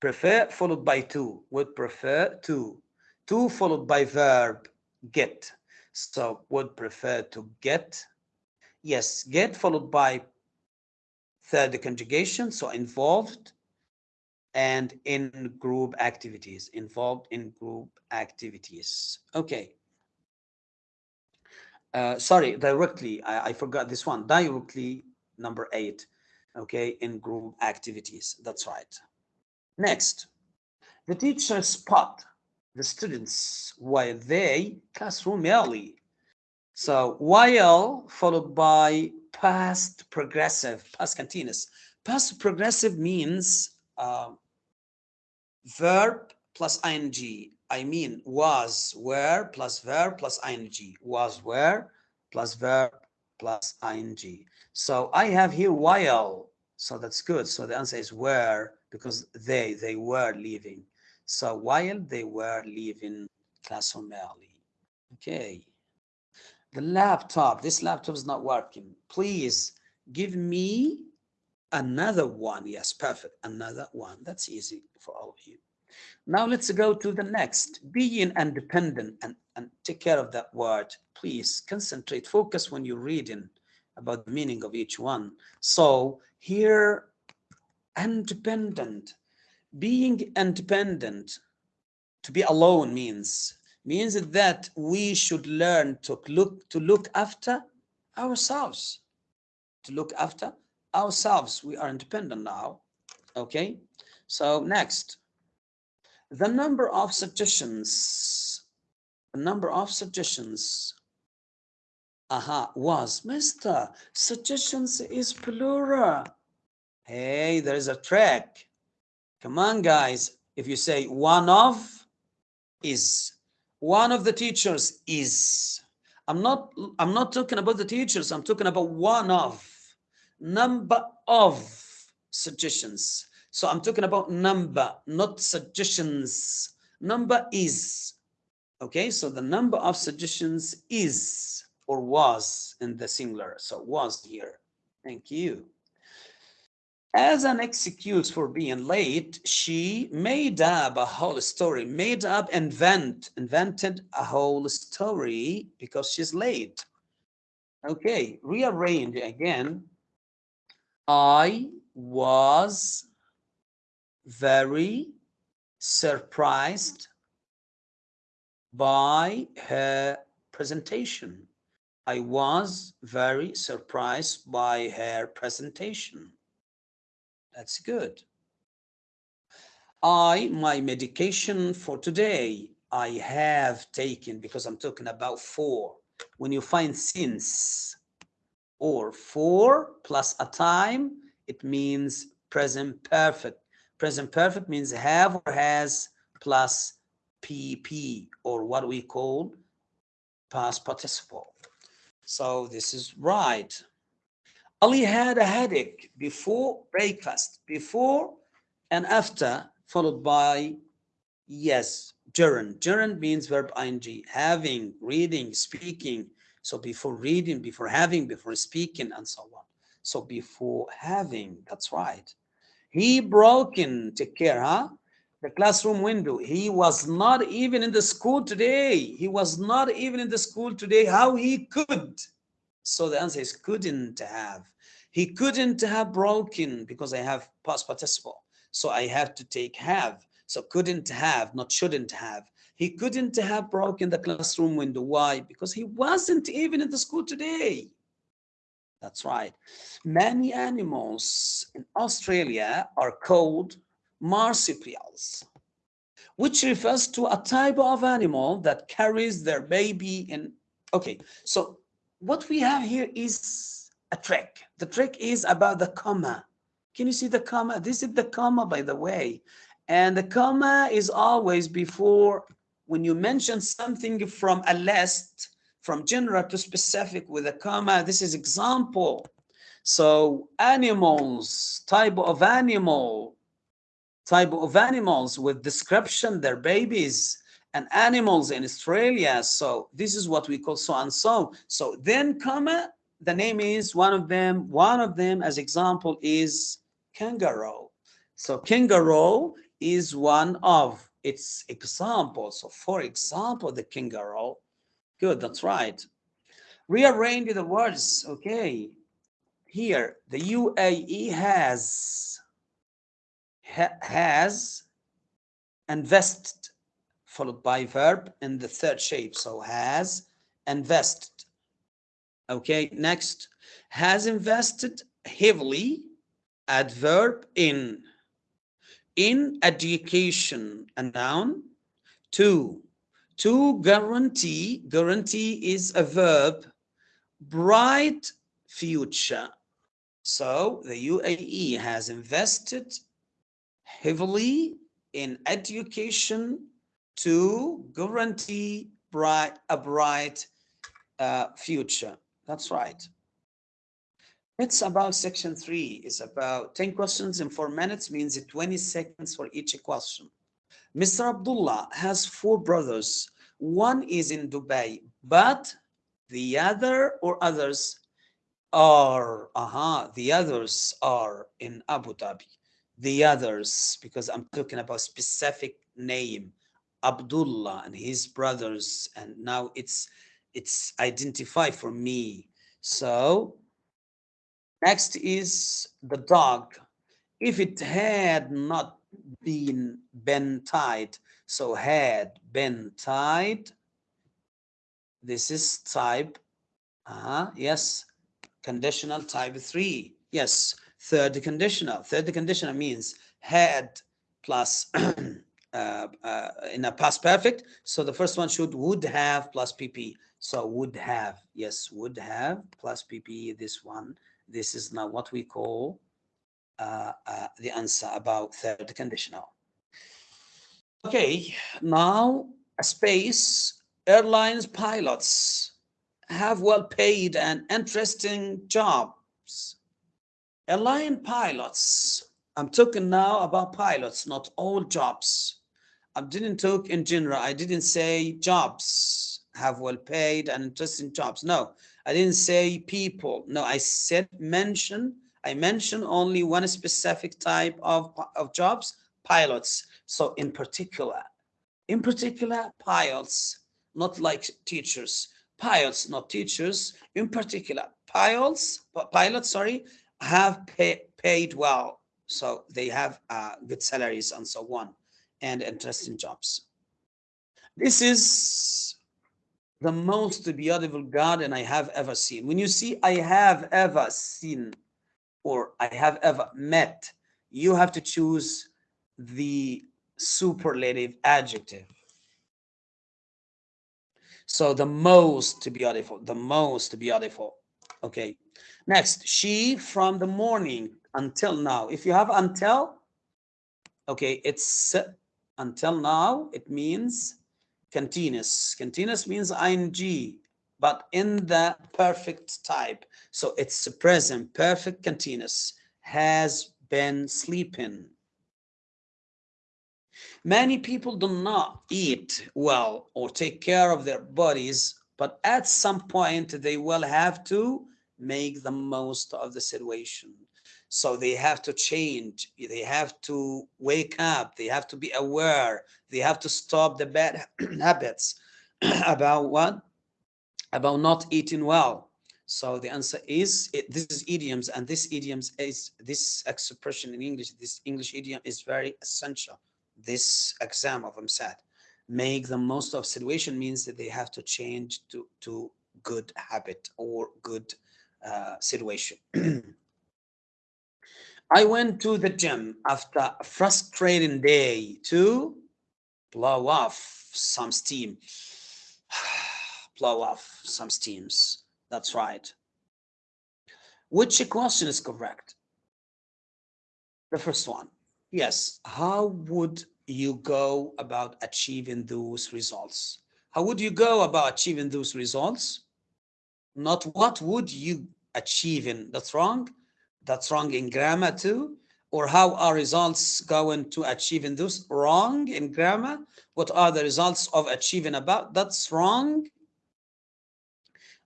[SPEAKER 1] prefer followed by to, would prefer to, to followed by verb get. So would prefer to get. Yes, get followed by third conjugation, so involved and in group activities, involved in group activities. Okay. Uh, sorry, directly, I, I forgot this one, directly number eight, okay, in group activities, that's right. Next, the teacher spot the students while they classroom early. So while followed by past progressive, past continuous. Past progressive means uh, verb plus ing. I mean was, where plus verb plus ing. Was, where plus verb plus ing. So I have here while. So that's good. So the answer is where because they, they were leaving. So while they were leaving classroom early. Okay. The laptop, this laptop is not working. Please give me another one yes perfect another one that's easy for all of you now let's go to the next being independent and, and take care of that word please concentrate focus when you're reading about the meaning of each one so here independent being independent to be alone means means that we should learn to look to look after ourselves to look after ourselves. We are independent now. Okay. So next, the number of suggestions the number of suggestions aha was mister suggestions is plural. Hey there is a trick. Come on guys. If you say one of is one of the teachers is. I'm not i'm not talking about the teachers i'm talking about one of number of suggestions so i'm talking about number not suggestions. Number is okay? So the number of suggestions is or was in the singular. So was here. Thank you. As an excuse for being late, she made up a whole story, made up, invent, invented a whole story because she's late. Okay, rearrange again. I was very surprised by her presentation. I was very surprised by her presentation. That's good. I, my medication for today, I have taken because I'm talking about four. When you find since or four plus a time, it means present perfect. Present perfect means have or has plus PP or what we call past participle. So this is right. Ali had a headache before breakfast, before and after, followed by yes, gerund. Gerund means verb ing, having, reading, speaking. So before reading, before having, before speaking, and so on. So before having, that's right. He broke in, take care, huh? The classroom window. He was not even in the school today. He was not even in the school today. How he could so the answer is couldn't have. He couldn't have broken because I have past participle. So I have to take have. So couldn't have, not shouldn't have. He couldn't have broken the classroom window. Why? Because he wasn't even in the school today. That's right. Many animals in Australia are called marsupials, which refers to a type of animal that carries their baby in. Okay, so what we have here is a trick. The trick is about the comma. Can you see the comma? This is the comma, by the way. And the comma is always before, when you mention something from a list, from general to specific with a comma, this is example. So animals, type of animal, type of animals with description, their babies, and animals in Australia. So this is what we call so and so. So then comma, the name is one of them. One of them as example is kangaroo. So kangaroo is one of its examples. So for example, the kangaroo. Good, that's right. Rearrange the words. Okay. Here, the UAE has ha, has invested followed by verb in the third shape. So has invested. Okay, next. Has invested heavily, adverb in. In education, a noun. Two. To guarantee, guarantee is a verb. Bright future. So the UAE has invested heavily in education to guarantee bright, a bright uh, future. That's right. It's about section three. It's about 10 questions in four minutes means 20 seconds for each question. Mr. Abdullah has four brothers. One is in Dubai, but the other or others are, uh-huh, the others are in Abu Dhabi. The others, because I'm talking about specific name. Abdullah and his brothers, and now it's it's identified for me. So next is the dog. If it had not been been tied, so had been tied, this is type, uh, yes, conditional type three. Yes, third conditional. Third conditional means had plus uh, uh, in a past perfect. So the first one should would have plus PP. So would have, yes, would have plus PP, this one. This is now what we call uh, uh, the answer about third conditional. Okay, now space airlines pilots have well paid and interesting jobs. Airline pilots, I'm talking now about pilots, not all jobs. I didn't talk in general. I didn't say jobs have well paid and interesting jobs. No, I didn't say people. No, I said mention. I mentioned only one specific type of, of jobs, pilots. So in particular, in particular, pilots, not like teachers, pilots, not teachers, in particular, pilots, pilots, sorry, have pay, paid well. So they have uh, good salaries and so on and interesting jobs. This is the most beautiful garden I have ever seen. When you see I have ever seen or I have ever met, you have to choose the superlative adjective. So the most beautiful, the most beautiful. Okay. Next, she from the morning until now. If you have until, okay, it's until now, it means continuous. Continuous means ing, but in the perfect type. So it's the present, perfect continuous, has been sleeping. Many people do not eat well or take care of their bodies, but at some point they will have to make the most of the situation. So they have to change. They have to wake up. They have to be aware. They have to stop the bad habits about what? About not eating well. So the answer is it, this is idioms, and this idioms is this expression in English. This English idiom is very essential. This exam of EmSAT make the most of situation means that they have to change to to good habit or good uh, situation. I went to the gym after a frustrating day to blow off some steam. Blow off some steams. That's right. Which question is correct? The first one. Yes. How would you go about achieving those results? How would you go about achieving those results? Not what would you achieve in. That's wrong that's wrong in grammar too or how are results going to achieving those wrong in grammar what are the results of achieving about that's wrong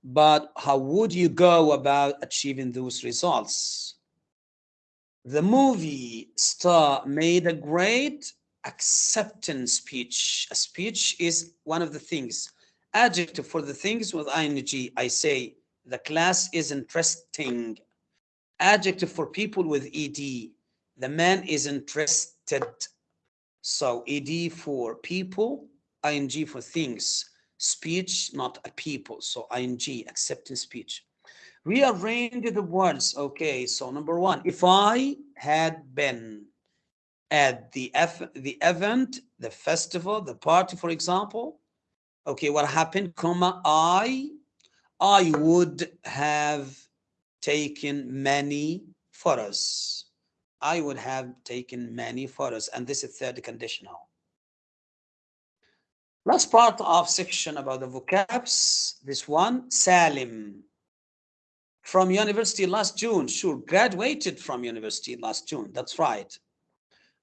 [SPEAKER 1] but how would you go about achieving those results? The movie star made a great acceptance speech. A speech is one of the things adjective for the things with ing i say the class is interesting. Adjective for people with ed the man is interested. So ed for people ing for things speech not a people so ing accepting speech rearrange the words okay so number one if i had been at the F, the event the festival the party for example okay what happened comma i i would have taken many photos. I would have taken many photos, and this is third conditional. Last part of section about the vocabs, this one, Salim. From university last June, sure, graduated from university last June, that's right.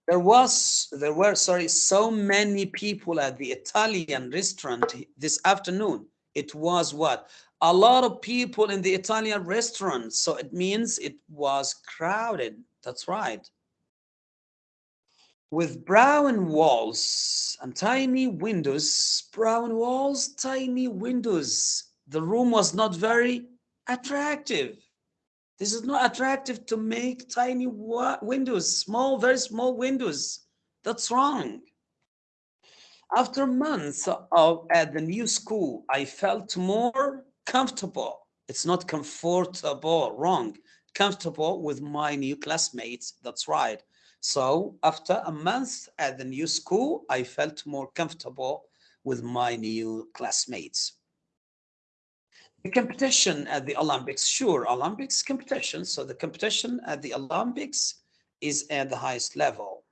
[SPEAKER 1] There was, there were, sorry, so many people at the Italian restaurant this afternoon. It was what? a lot of people in the Italian restaurant. So it means it was crowded. That's right. With brown walls and tiny windows, brown walls, tiny windows. The room was not very attractive. This is not attractive to make tiny windows, small, very small windows. That's wrong. After months of at the new school, I felt more comfortable. It's not comfortable, wrong. Comfortable with my new classmates. That's right. So after a month at the new school, I felt more comfortable with my new classmates. The competition at the Olympics, sure, Olympics competition. So the competition at the Olympics is at the highest level.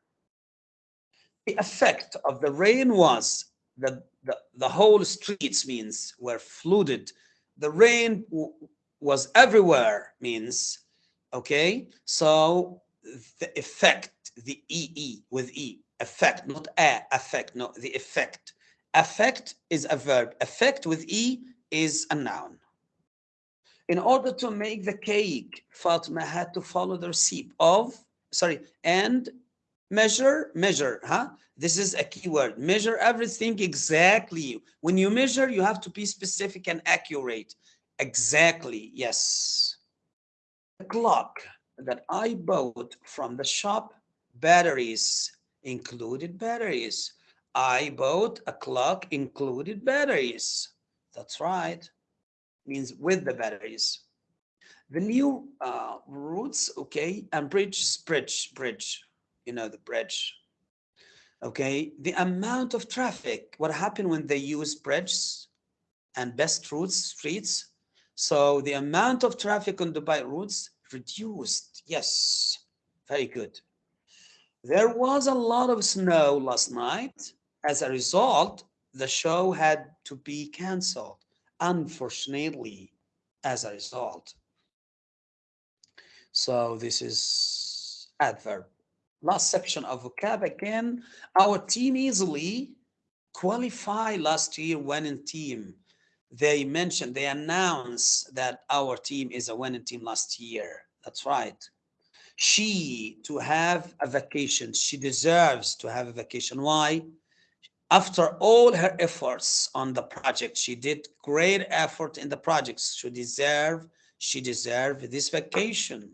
[SPEAKER 1] The effect of the rain was that the, the whole streets means were flooded. The rain was everywhere means, okay? So the effect, the EE with E, effect, not a, effect, no, the effect. Effect is a verb. Effect with E is a noun. In order to make the cake, Fatima had to follow the recipe of, sorry, and measure, measure, huh? This is a keyword. Measure everything exactly. When you measure, you have to be specific and accurate. Exactly, yes. The clock that I bought from the shop, batteries, included batteries. I bought a clock included batteries. That's right. Means with the batteries. The new uh, routes, okay, and bridge, bridge, bridge, you know, the bridge. Okay, the amount of traffic, what happened when they use bridges and best routes, streets. So the amount of traffic on Dubai routes reduced. Yes, very good. There was a lot of snow last night. As a result, the show had to be canceled, unfortunately, as a result. So this is adverb. Last section of vocab again. Our team easily qualify last year winning team. They mentioned, they announced that our team is a winning team last year. That's right. She to have a vacation. She deserves to have a vacation. Why? after all her efforts on the project, she did great effort in the projects. She deserve, she deserve this vacation.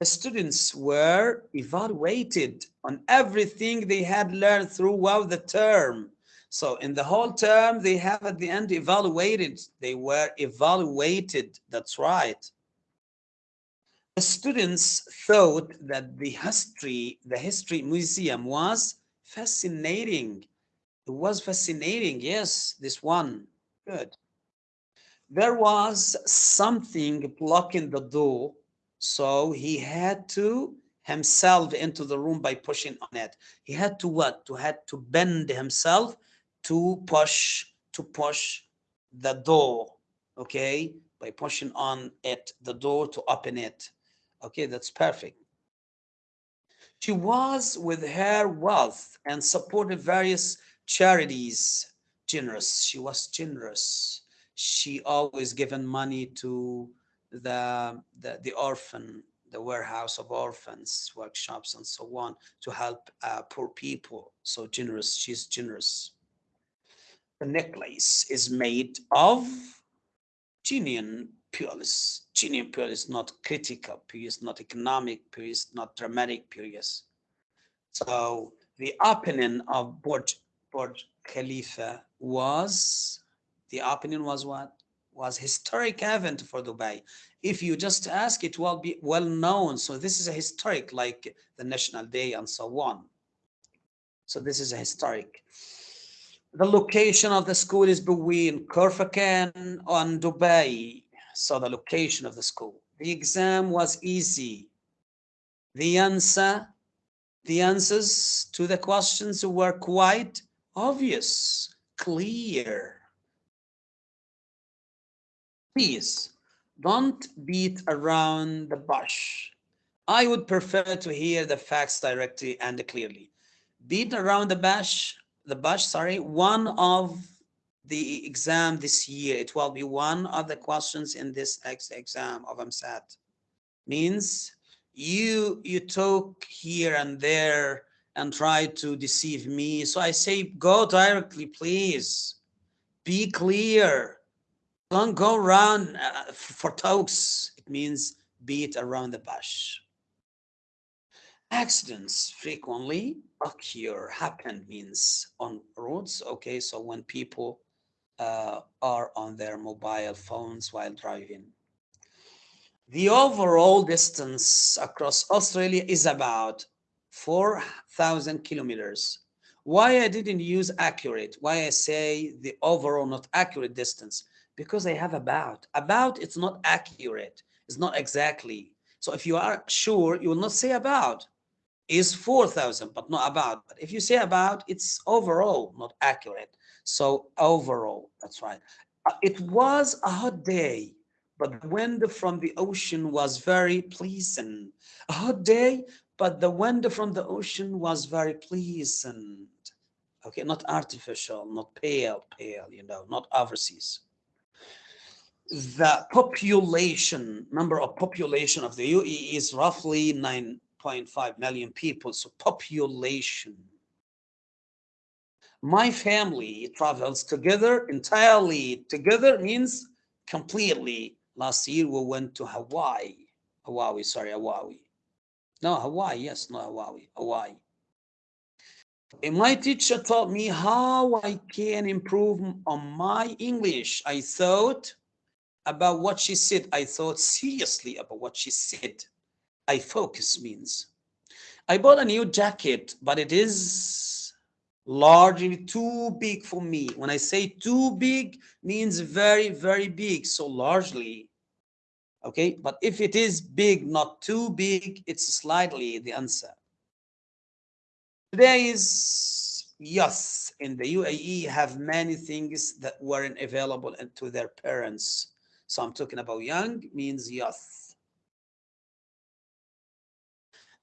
[SPEAKER 1] The students were evaluated on everything they had learned throughout the term. So in the whole term, they have at the end evaluated. They were evaluated. That's right. The students thought that the history, the history museum was Fascinating. It was fascinating. Yes, this one. Good. There was something blocking the door. So he had to himself into the room by pushing on it. He had to what? To had to bend himself to push, to push the door. Okay. By pushing on it, the door to open it. Okay, that's perfect. She was with her wealth and supported various charities. Generous. She was generous. She always given money to the, the, the orphan, the warehouse of orphans, workshops, and so on to help uh, poor people. So generous. She's generous. The necklace is made of genuine Peerless. Genuine peerless, not critical peerless, not economic peerless, not dramatic peerless. So the opinion of Burj, Burj Khalifa was, the opinion was what? Was historic event for Dubai. If you just ask, it will be well known. So this is a historic, like the National Day and so on. So this is a historic. The location of the school is between Khorfakan and Dubai saw the location of the school. The exam was easy. The answer, the answers to the questions were quite obvious, clear. Please don't beat around the bush. I would prefer to hear the facts directly and clearly. Beat around the bush, the bush, sorry, one of the exam this year. It will be one of the questions in this next exam of EmSAT. Means you you talk here and there and try to deceive me. So I say, go directly, please. Be clear. Don't go around uh, for talks. It means beat around the bush. Accidents frequently occur, happen means on roads. Okay, so when people uh, are on their mobile phones while driving. The overall distance across Australia is about 4,000 kilometers. Why I didn't use accurate? Why I say the overall not accurate distance? Because I have about. About it's not accurate. It's not exactly. So if you are sure, you will not say about. Is 4,000, but not about. But if you say about, it's overall, not accurate. So overall, that's right. Uh, it was a hot day, but the wind from the ocean was very pleasant. A hot day, but the wind from the ocean was very pleasant. Okay, not artificial, not pale, pale, you know, not overseas. The population, number of population of the UAE is roughly 9.5 million people. So population. My family travels together, entirely together means completely. Last year we went to Hawaii. Hawaii, sorry, Hawaii. No, Hawaii, yes, no Hawaii, Hawaii. And my teacher taught me how I can improve on my English. I thought about what she said. I thought seriously about what she said. I focus means. I bought a new jacket, but it is largely too big for me. When I say too big, means very, very big. So largely, okay? But if it is big, not too big, it's slightly the answer. Today is yes, in the UAE have many things that weren't available to their parents. So I'm talking about young means yes.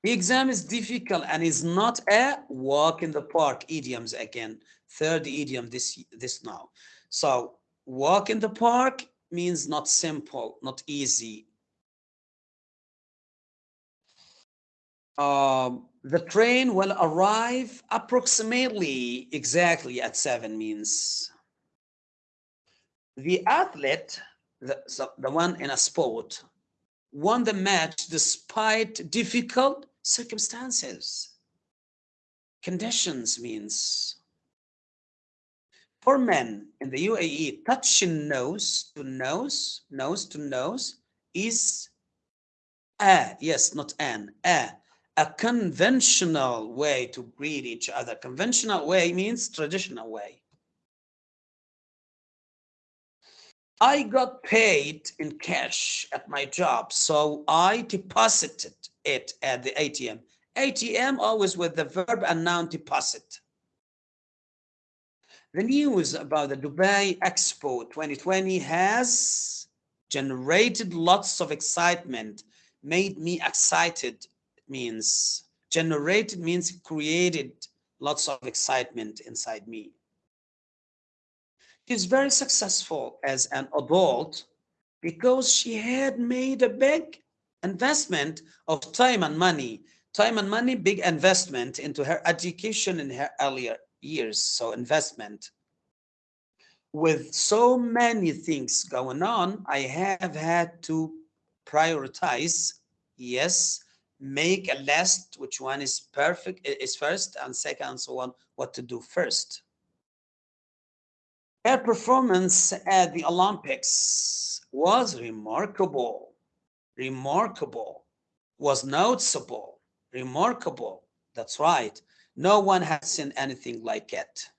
[SPEAKER 1] The exam is difficult and is not a walk in the park idioms again. Third idiom this this now. So walk in the park means not simple, not easy. Um, the train will arrive approximately exactly at seven means. The athlete the, so the one in a sport, won the match despite difficult circumstances. Conditions means for men in the UAE, touching nose to nose, nose to nose is a, yes, not an, a, a conventional way to greet each other. Conventional way means traditional way. I got paid in cash at my job, so I deposited it at the ATM. ATM always with the verb and noun deposit. The news about the Dubai Expo 2020 has generated lots of excitement, made me excited. Means generated means created lots of excitement inside me. She's very successful as an adult because she had made a big investment of time and money. Time and money, big investment into her education in her earlier years. So investment. With so many things going on, I have had to prioritize. Yes, make a list, which one is perfect, is first, and second, so on, what to do first. Her performance at the Olympics was remarkable, remarkable, was noticeable, remarkable. That's right. No one has seen anything like it.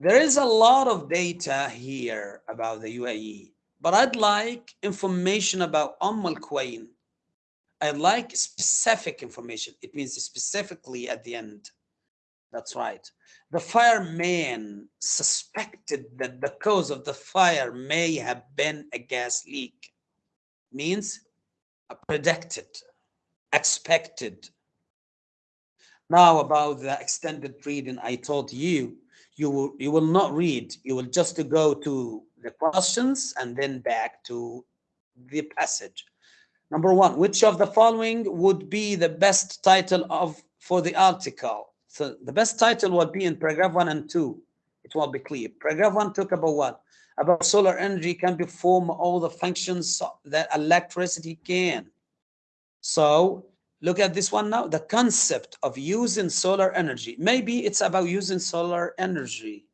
[SPEAKER 1] There is a lot of data here about the UAE, but I'd like information about Umm al-Quwain. I'd like specific information. It means specifically at the end. That's right. The fireman suspected that the cause of the fire may have been a gas leak. Means predicted, expected. Now about the extended reading, I told you, you will, you will not read. You will just go to the questions and then back to the passage. Number one, which of the following would be the best title of for the article? So the best title will be in paragraph one and two. It will be clear. Paragraph one talk about what? About solar energy can perform all the functions that electricity can. So look at this one now. The concept of using solar energy. Maybe it's about using solar energy.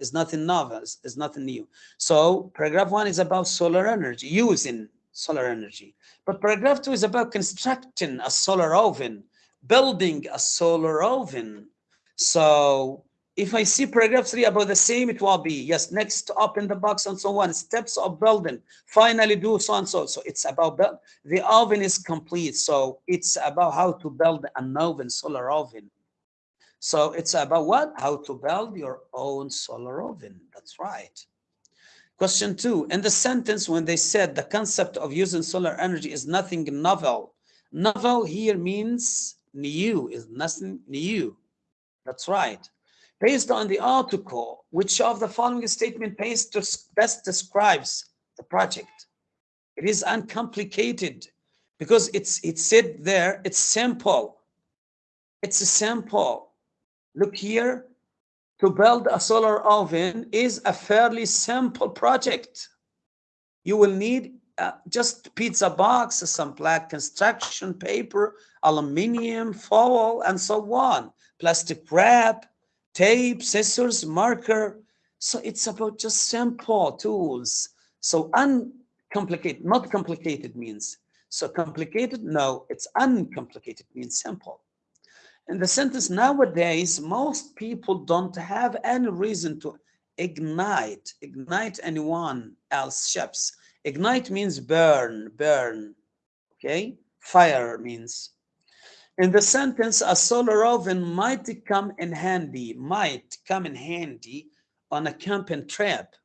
[SPEAKER 1] It's nothing novel. It's nothing new. So paragraph one is about solar energy, using solar energy. But paragraph two is about constructing a solar oven, building a solar oven. So if I see paragraph three about the same, it will be yes, next to open the box and so on, steps of building, finally do so and so. So it's about build. The oven is complete. So it's about how to build an oven, solar oven. So it's about what? How to build your own solar oven. That's right. Question two, in the sentence when they said the concept of using solar energy is nothing novel. Novel here means new, is nothing new. That's right. Based on the article, which of the following statement best describes the project? It is uncomplicated because it's it said there, it's simple. It's a simple. Look here, to build a solar oven is a fairly simple project. You will need uh, just pizza box, some black construction paper, aluminium foil, and so on, plastic wrap, tape, scissors, marker. So it's about just simple tools. So uncomplicated, not complicated means. So complicated, no, it's uncomplicated means simple. In the sentence nowadays, most people don't have any reason to ignite, ignite anyone else ships. Ignite means burn, burn, okay? Fire means in the sentence, a solar oven might come in handy, might come in handy on a camping trip.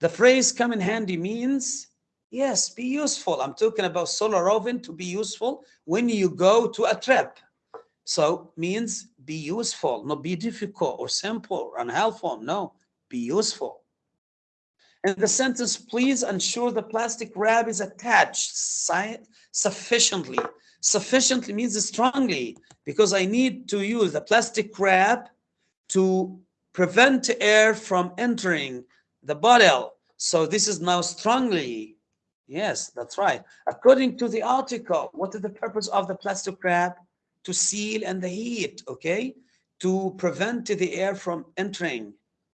[SPEAKER 1] The phrase come in handy means, yes, be useful. I'm talking about solar oven to be useful when you go to a trip. So means be useful, not be difficult or simple or unhelpful. No, be useful. In the sentence, please ensure the plastic wrap is attached sufficiently sufficiently means strongly because I need to use the plastic wrap to prevent air from entering the bottle. So this is now strongly. Yes, that's right. According to the article, what is the purpose of the plastic wrap? To seal and the heat, okay? To prevent the air from entering.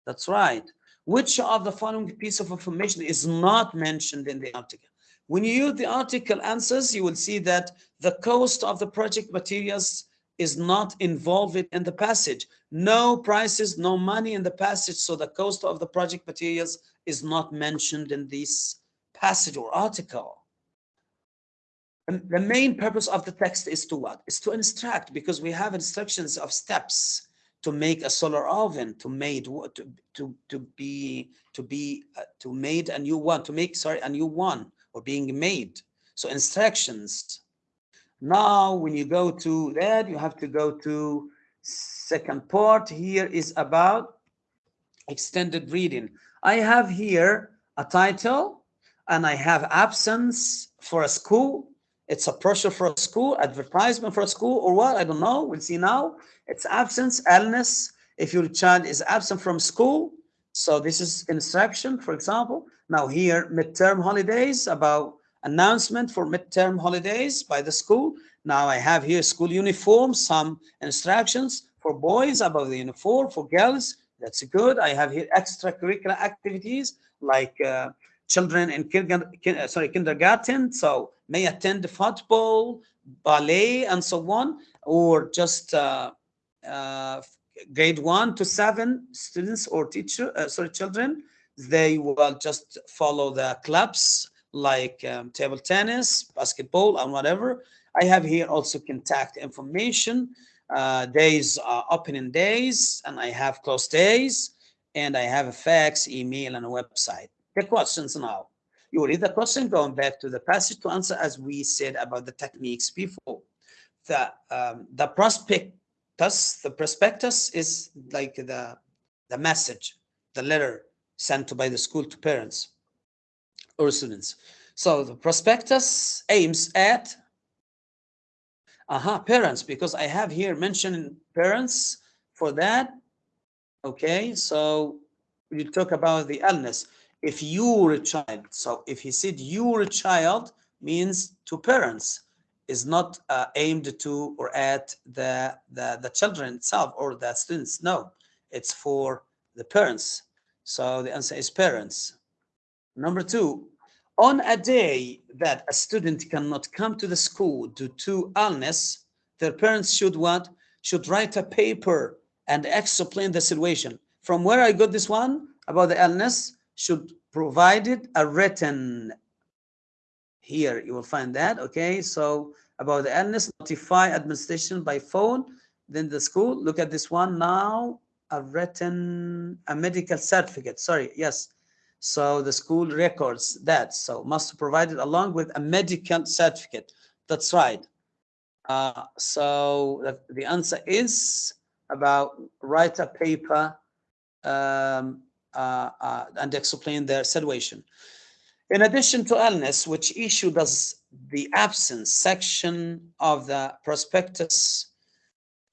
[SPEAKER 1] That's right. Which of the following piece of information is not mentioned in the article? When you use the article answers, you will see that the cost of the project materials is not involved in the passage. No prices, no money in the passage, so the cost of the project materials is not mentioned in this passage or article. And the main purpose of the text is to what? Is to instruct, because we have instructions of steps to make a solar oven, to made to to to be to be uh, to made a new one, to make sorry a new one or being made. So instructions. Now, when you go to that, you have to go to second part. Here is about extended reading. I have here a title and I have absence for a school. It's a brochure for a school, advertisement for a school or what? I don't know. We'll see now. It's absence, illness. If your child is absent from school, so this is instruction, for example. Now here, midterm holidays, about announcement for midterm holidays by the school. Now I have here school uniform, some instructions for boys about the uniform, for girls, that's good. I have here extracurricular activities like uh, children in kindergarten, uh, sorry, kindergarten, so may attend football, ballet, and so on, or just uh, uh, grade one to seven students or teacher, uh, sorry, children they will just follow the clubs like um, table tennis, basketball, and whatever. I have here also contact information, uh, days, uh, opening days, and I have closed days, and I have a fax, email, and a website. The questions now. You read the question going back to the passage to answer as we said about the techniques before. The, um, the prospectus, the prospectus is like the, the message, the letter sent by the school to parents students. So the prospectus aims at aha, parents, because I have here mentioned parents for that. Okay, so you talk about the illness. If you're a child, so if he said you're a child, means to parents, is not uh, aimed to or at the, the, the children itself or the students. No, it's for the parents. So the answer is parents. Number two, On a day that a student cannot come to the school due to illness, their parents should what? Should write a paper and explain the situation. From where I got this one about the illness, should provide it a written here you will find that okay so about the illness notify administration by phone then the school look at this one now a written a medical certificate sorry yes so the school records that so must provide it along with a medical certificate that's right uh, so the, the answer is about write a paper um, uh, uh, and explain their situation in addition to illness, which issue does the absence section of the prospectus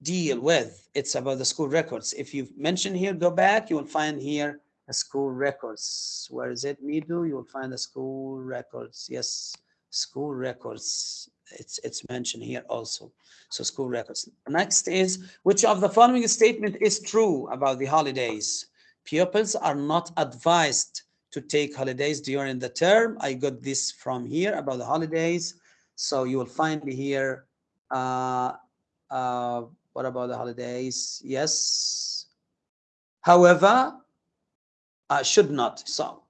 [SPEAKER 1] deal with? It's about the school records. If you mention here, go back, you will find here school records. Where is it, Midu? You will find the school records. Yes, school records. It's, it's mentioned here also. So school records. Next is, which of the following statement is true about the holidays? Pupils are not advised to take holidays during the term. I got this from here about the holidays. So you will find here, uh, uh, what about the holidays? Yes. However, uh, should not. So,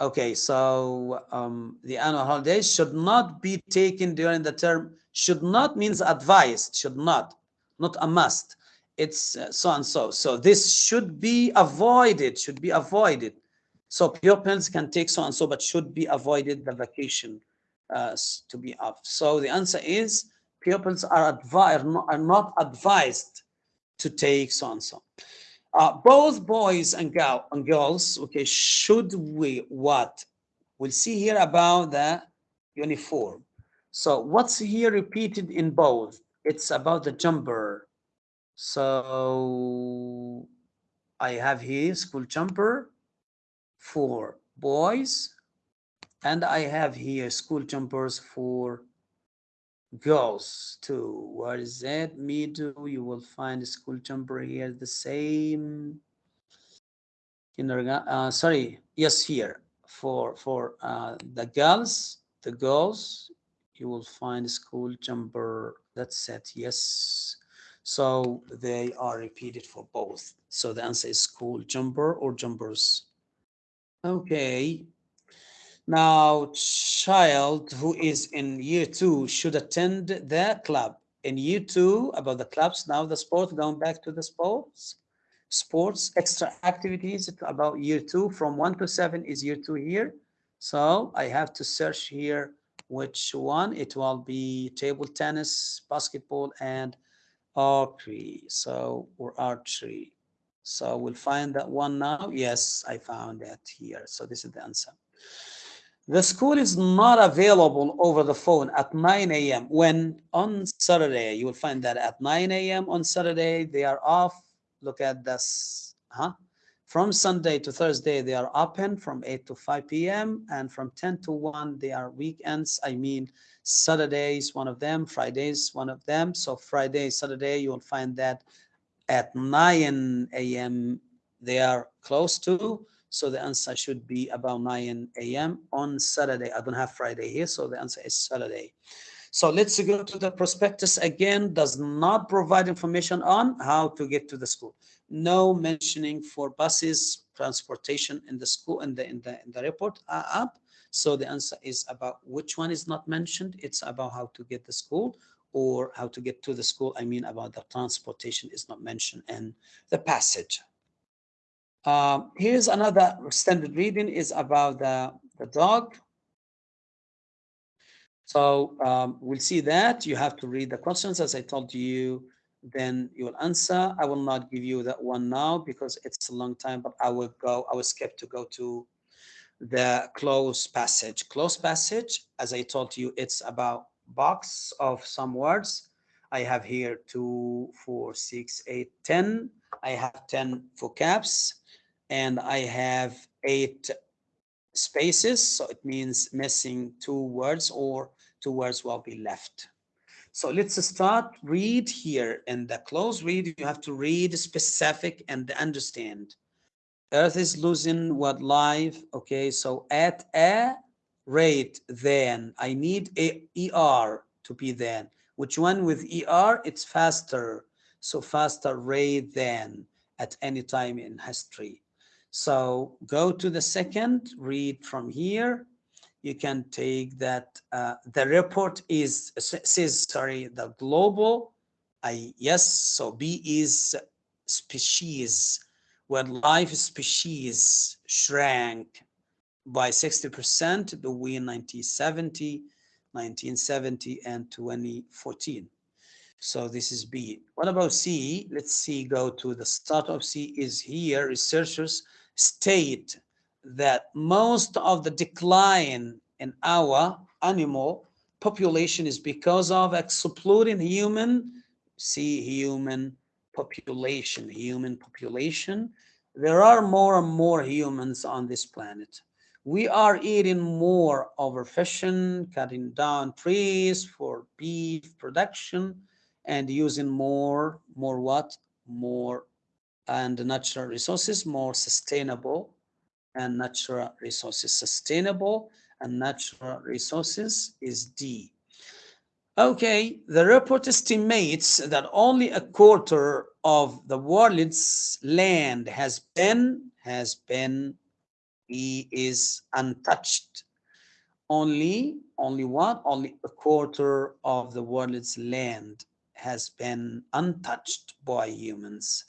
[SPEAKER 1] okay, so um, the annual holidays should not be taken during the term. Should not means advised, should not, not a must. It's uh, so and so. So this should be avoided, should be avoided so pupils can take so and so, but should be avoided the vacation uh, to be off. So the answer is pupils are, advised, are not advised to take so and so. Uh, both boys and, and girls, okay, should we what? We'll see here about the uniform. So what's here repeated in both? It's about the jumper. So I have here school jumper for boys and I have here school jumpers for girls to What is that? Me too. You will find school jumper here the same. Kindergarten. Uh, sorry. Yes, here for for uh, the girls. The girls. You will find school jumper. That's it. Yes. So they are repeated for both. So the answer is school jumper or jumpers. Okay. Now, child who is in year two should attend the club. In year two, about the clubs, now the sport, going back to the sports, sports, extra activities about year two, from one to seven is year two here. So I have to search here which one. It will be table tennis, basketball, and archery. So, or archery. So we'll find that one now. Yes, I found that here. So this is the answer. The school is not available over the phone at 9 a.m. when on Saturday, you will find that at 9 a.m. on Saturday, they are off. Look at this. Huh? From Sunday to Thursday, they are open from 8 to 5 p.m. And from 10 to 1, they are weekends. I mean, Saturdays, one of them, Fridays, one of them. So Friday, Saturday, you will find that at 9 a.m. they are close to. So the answer should be about 9 a.m. on Saturday. I don't have Friday here, so the answer is Saturday. So let's go to the prospectus again. Does not provide information on how to get to the school. No mentioning for buses, transportation in the school in the in the in the report app. So the answer is about which one is not mentioned. It's about how to get the school or how to get to the school. I mean about the transportation is not mentioned in the passage. Um, here's another standard reading is about the, the dog. So um, we'll see that. You have to read the questions as I told you, then you will answer. I will not give you that one now because it's a long time, but I will go, I will skip to go to the cloze passage. Cloze passage, as I told you, it's about box of some words. I have here two, four, six, eight, ten. I have 10 vocabs and I have eight spaces. So it means missing two words or two words will be left. So let's start read here in the cloze read. You have to read specific and understand. Earth is losing what life. Okay, so at a rate then. I need a ER to be then. Which one with ER? It's faster. So faster rate than at any time in history. So go to the second, read from here. You can take that. Uh, the report is says, sorry, the global. I yes. So B is species, where life species shrank by 60% between 1970, 1970 and 2014. So this is B. What about C? Let's see, go to the start of C is here. Researchers state that most of the decline in our animal population is because of exploding human, see human population, human population. There are more and more humans on this planet. We are eating more overfishing, cutting down trees for beef production, and using more, more what? More and natural resources, more sustainable and natural resources. Sustainable and natural resources is D. Okay, the report estimates that only a quarter of the world's land has been, has been, E is untouched. Only, only what? Only a quarter of the world's land has been untouched by humans.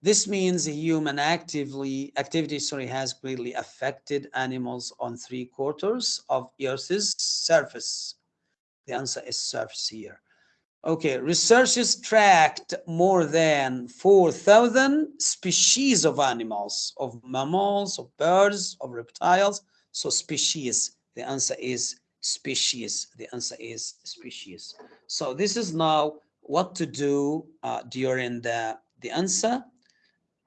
[SPEAKER 1] This means human actively activity sorry, has greatly affected animals on three quarters of Earth's surface. The answer is surface here. Okay, researchers tracked more than 4,000 species of animals, of mammals, of birds, of reptiles. So species, the answer is species. The answer is species. So this is now what to do uh, during the, the answer.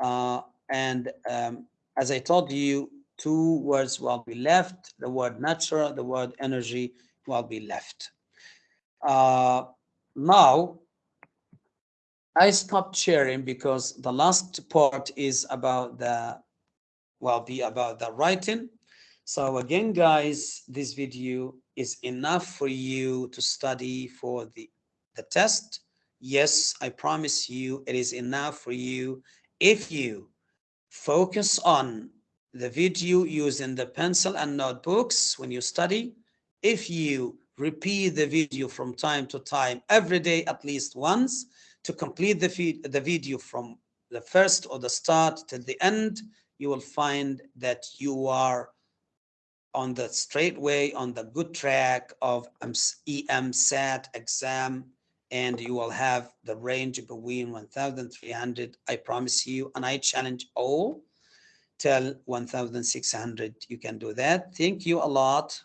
[SPEAKER 1] Uh, and um, as I told you, two words will be left, the word natural, the word energy will be left. Uh, now, I stopped sharing because the last part is about the, will be about the writing. So again, guys, this video is enough for you to study for the, the test yes, I promise you it is enough for you if you focus on the video using the pencil and notebooks when you study, if you repeat the video from time to time every day at least once to complete the, the video from the first or the start to the end, you will find that you are on the straight way, on the good track of EMSAT exam and you will have the range between 1,300, I promise you, and I challenge all till 1,600. You can do that. Thank you a lot.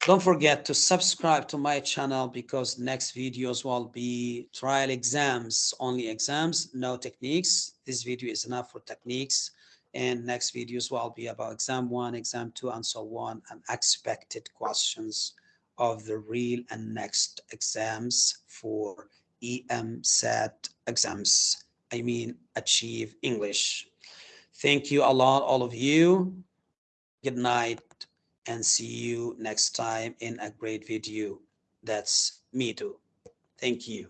[SPEAKER 1] Don't forget to subscribe to my channel because next videos will be trial exams, only exams, no techniques. This video is enough for techniques. And next videos will be about exam one, exam two, and so on, and expected questions of the real and next exams for EMSAT exams. I mean, achieve English. Thank you a lot, all of you. Good night and see you next time in a great video. That's me too. Thank you.